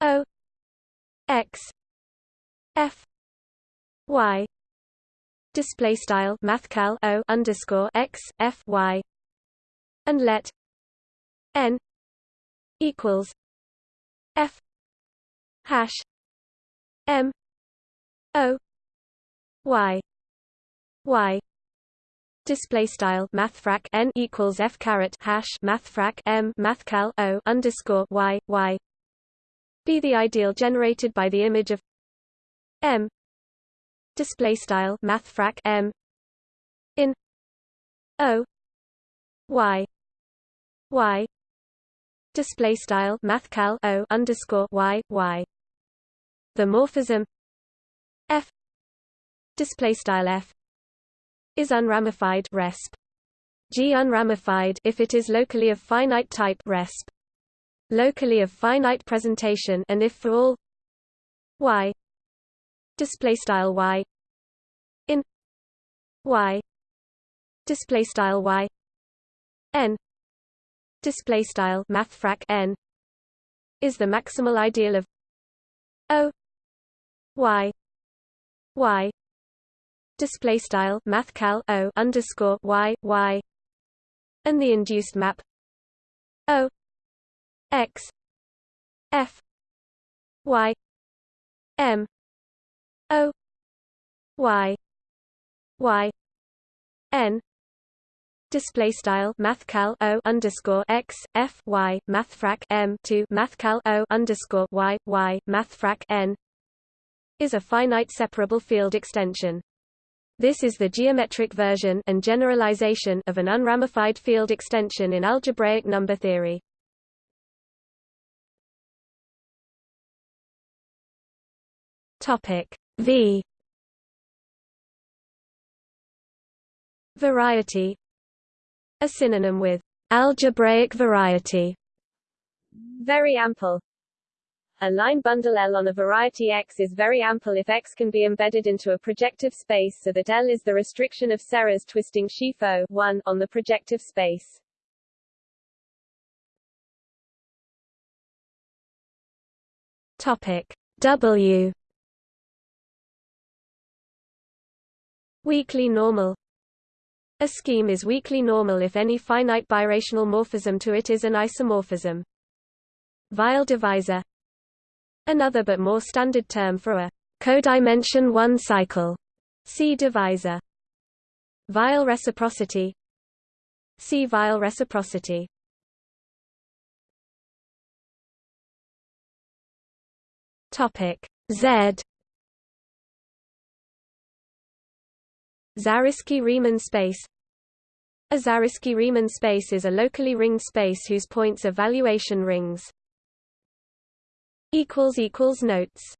S1: O X F Y display style mathcal O underscore X F Y and let N equals F hash M O Y Y. Display style mathfrak n equals f caret hash mathfrak m mathcal o underscore y y. Be the ideal generated by the image of m. Display style mathfrak m in o y y display style mathcal o underscore y y the morphism f display style f is unramified resp. G unramified if it is locally of finite type resp. Locally of finite presentation and if for all y display style y in y display style y n display style mathfrak n is the maximal ideal of o y y display style mathcal o underscore y y and the induced map o x f y m o y y n display style mathcal o underscore x f y mathfrak m to mathcal o underscore y y mathfrak n is a finite separable field extension. This is the geometric version and generalization of an unramified field extension in algebraic number theory. Topic V Variety A synonym with algebraic variety.
S2: Very ample a line bundle L on a variety X is very ample if X can be embedded into a projective space so that L is the restriction of Serre's twisting sheaf O 1 on the projective space.
S1: Topic W Weakly normal A scheme is weakly normal if any finite birational morphism to it is an isomorphism. Weil divisor Another but more standard term for a codimension 1 cycle. See divisor. Weil reciprocity. See Weil reciprocity. Topic Z. Zariski-Riemann space A Zariski-Riemann space is a locally ringed space whose points are valuation rings. Notes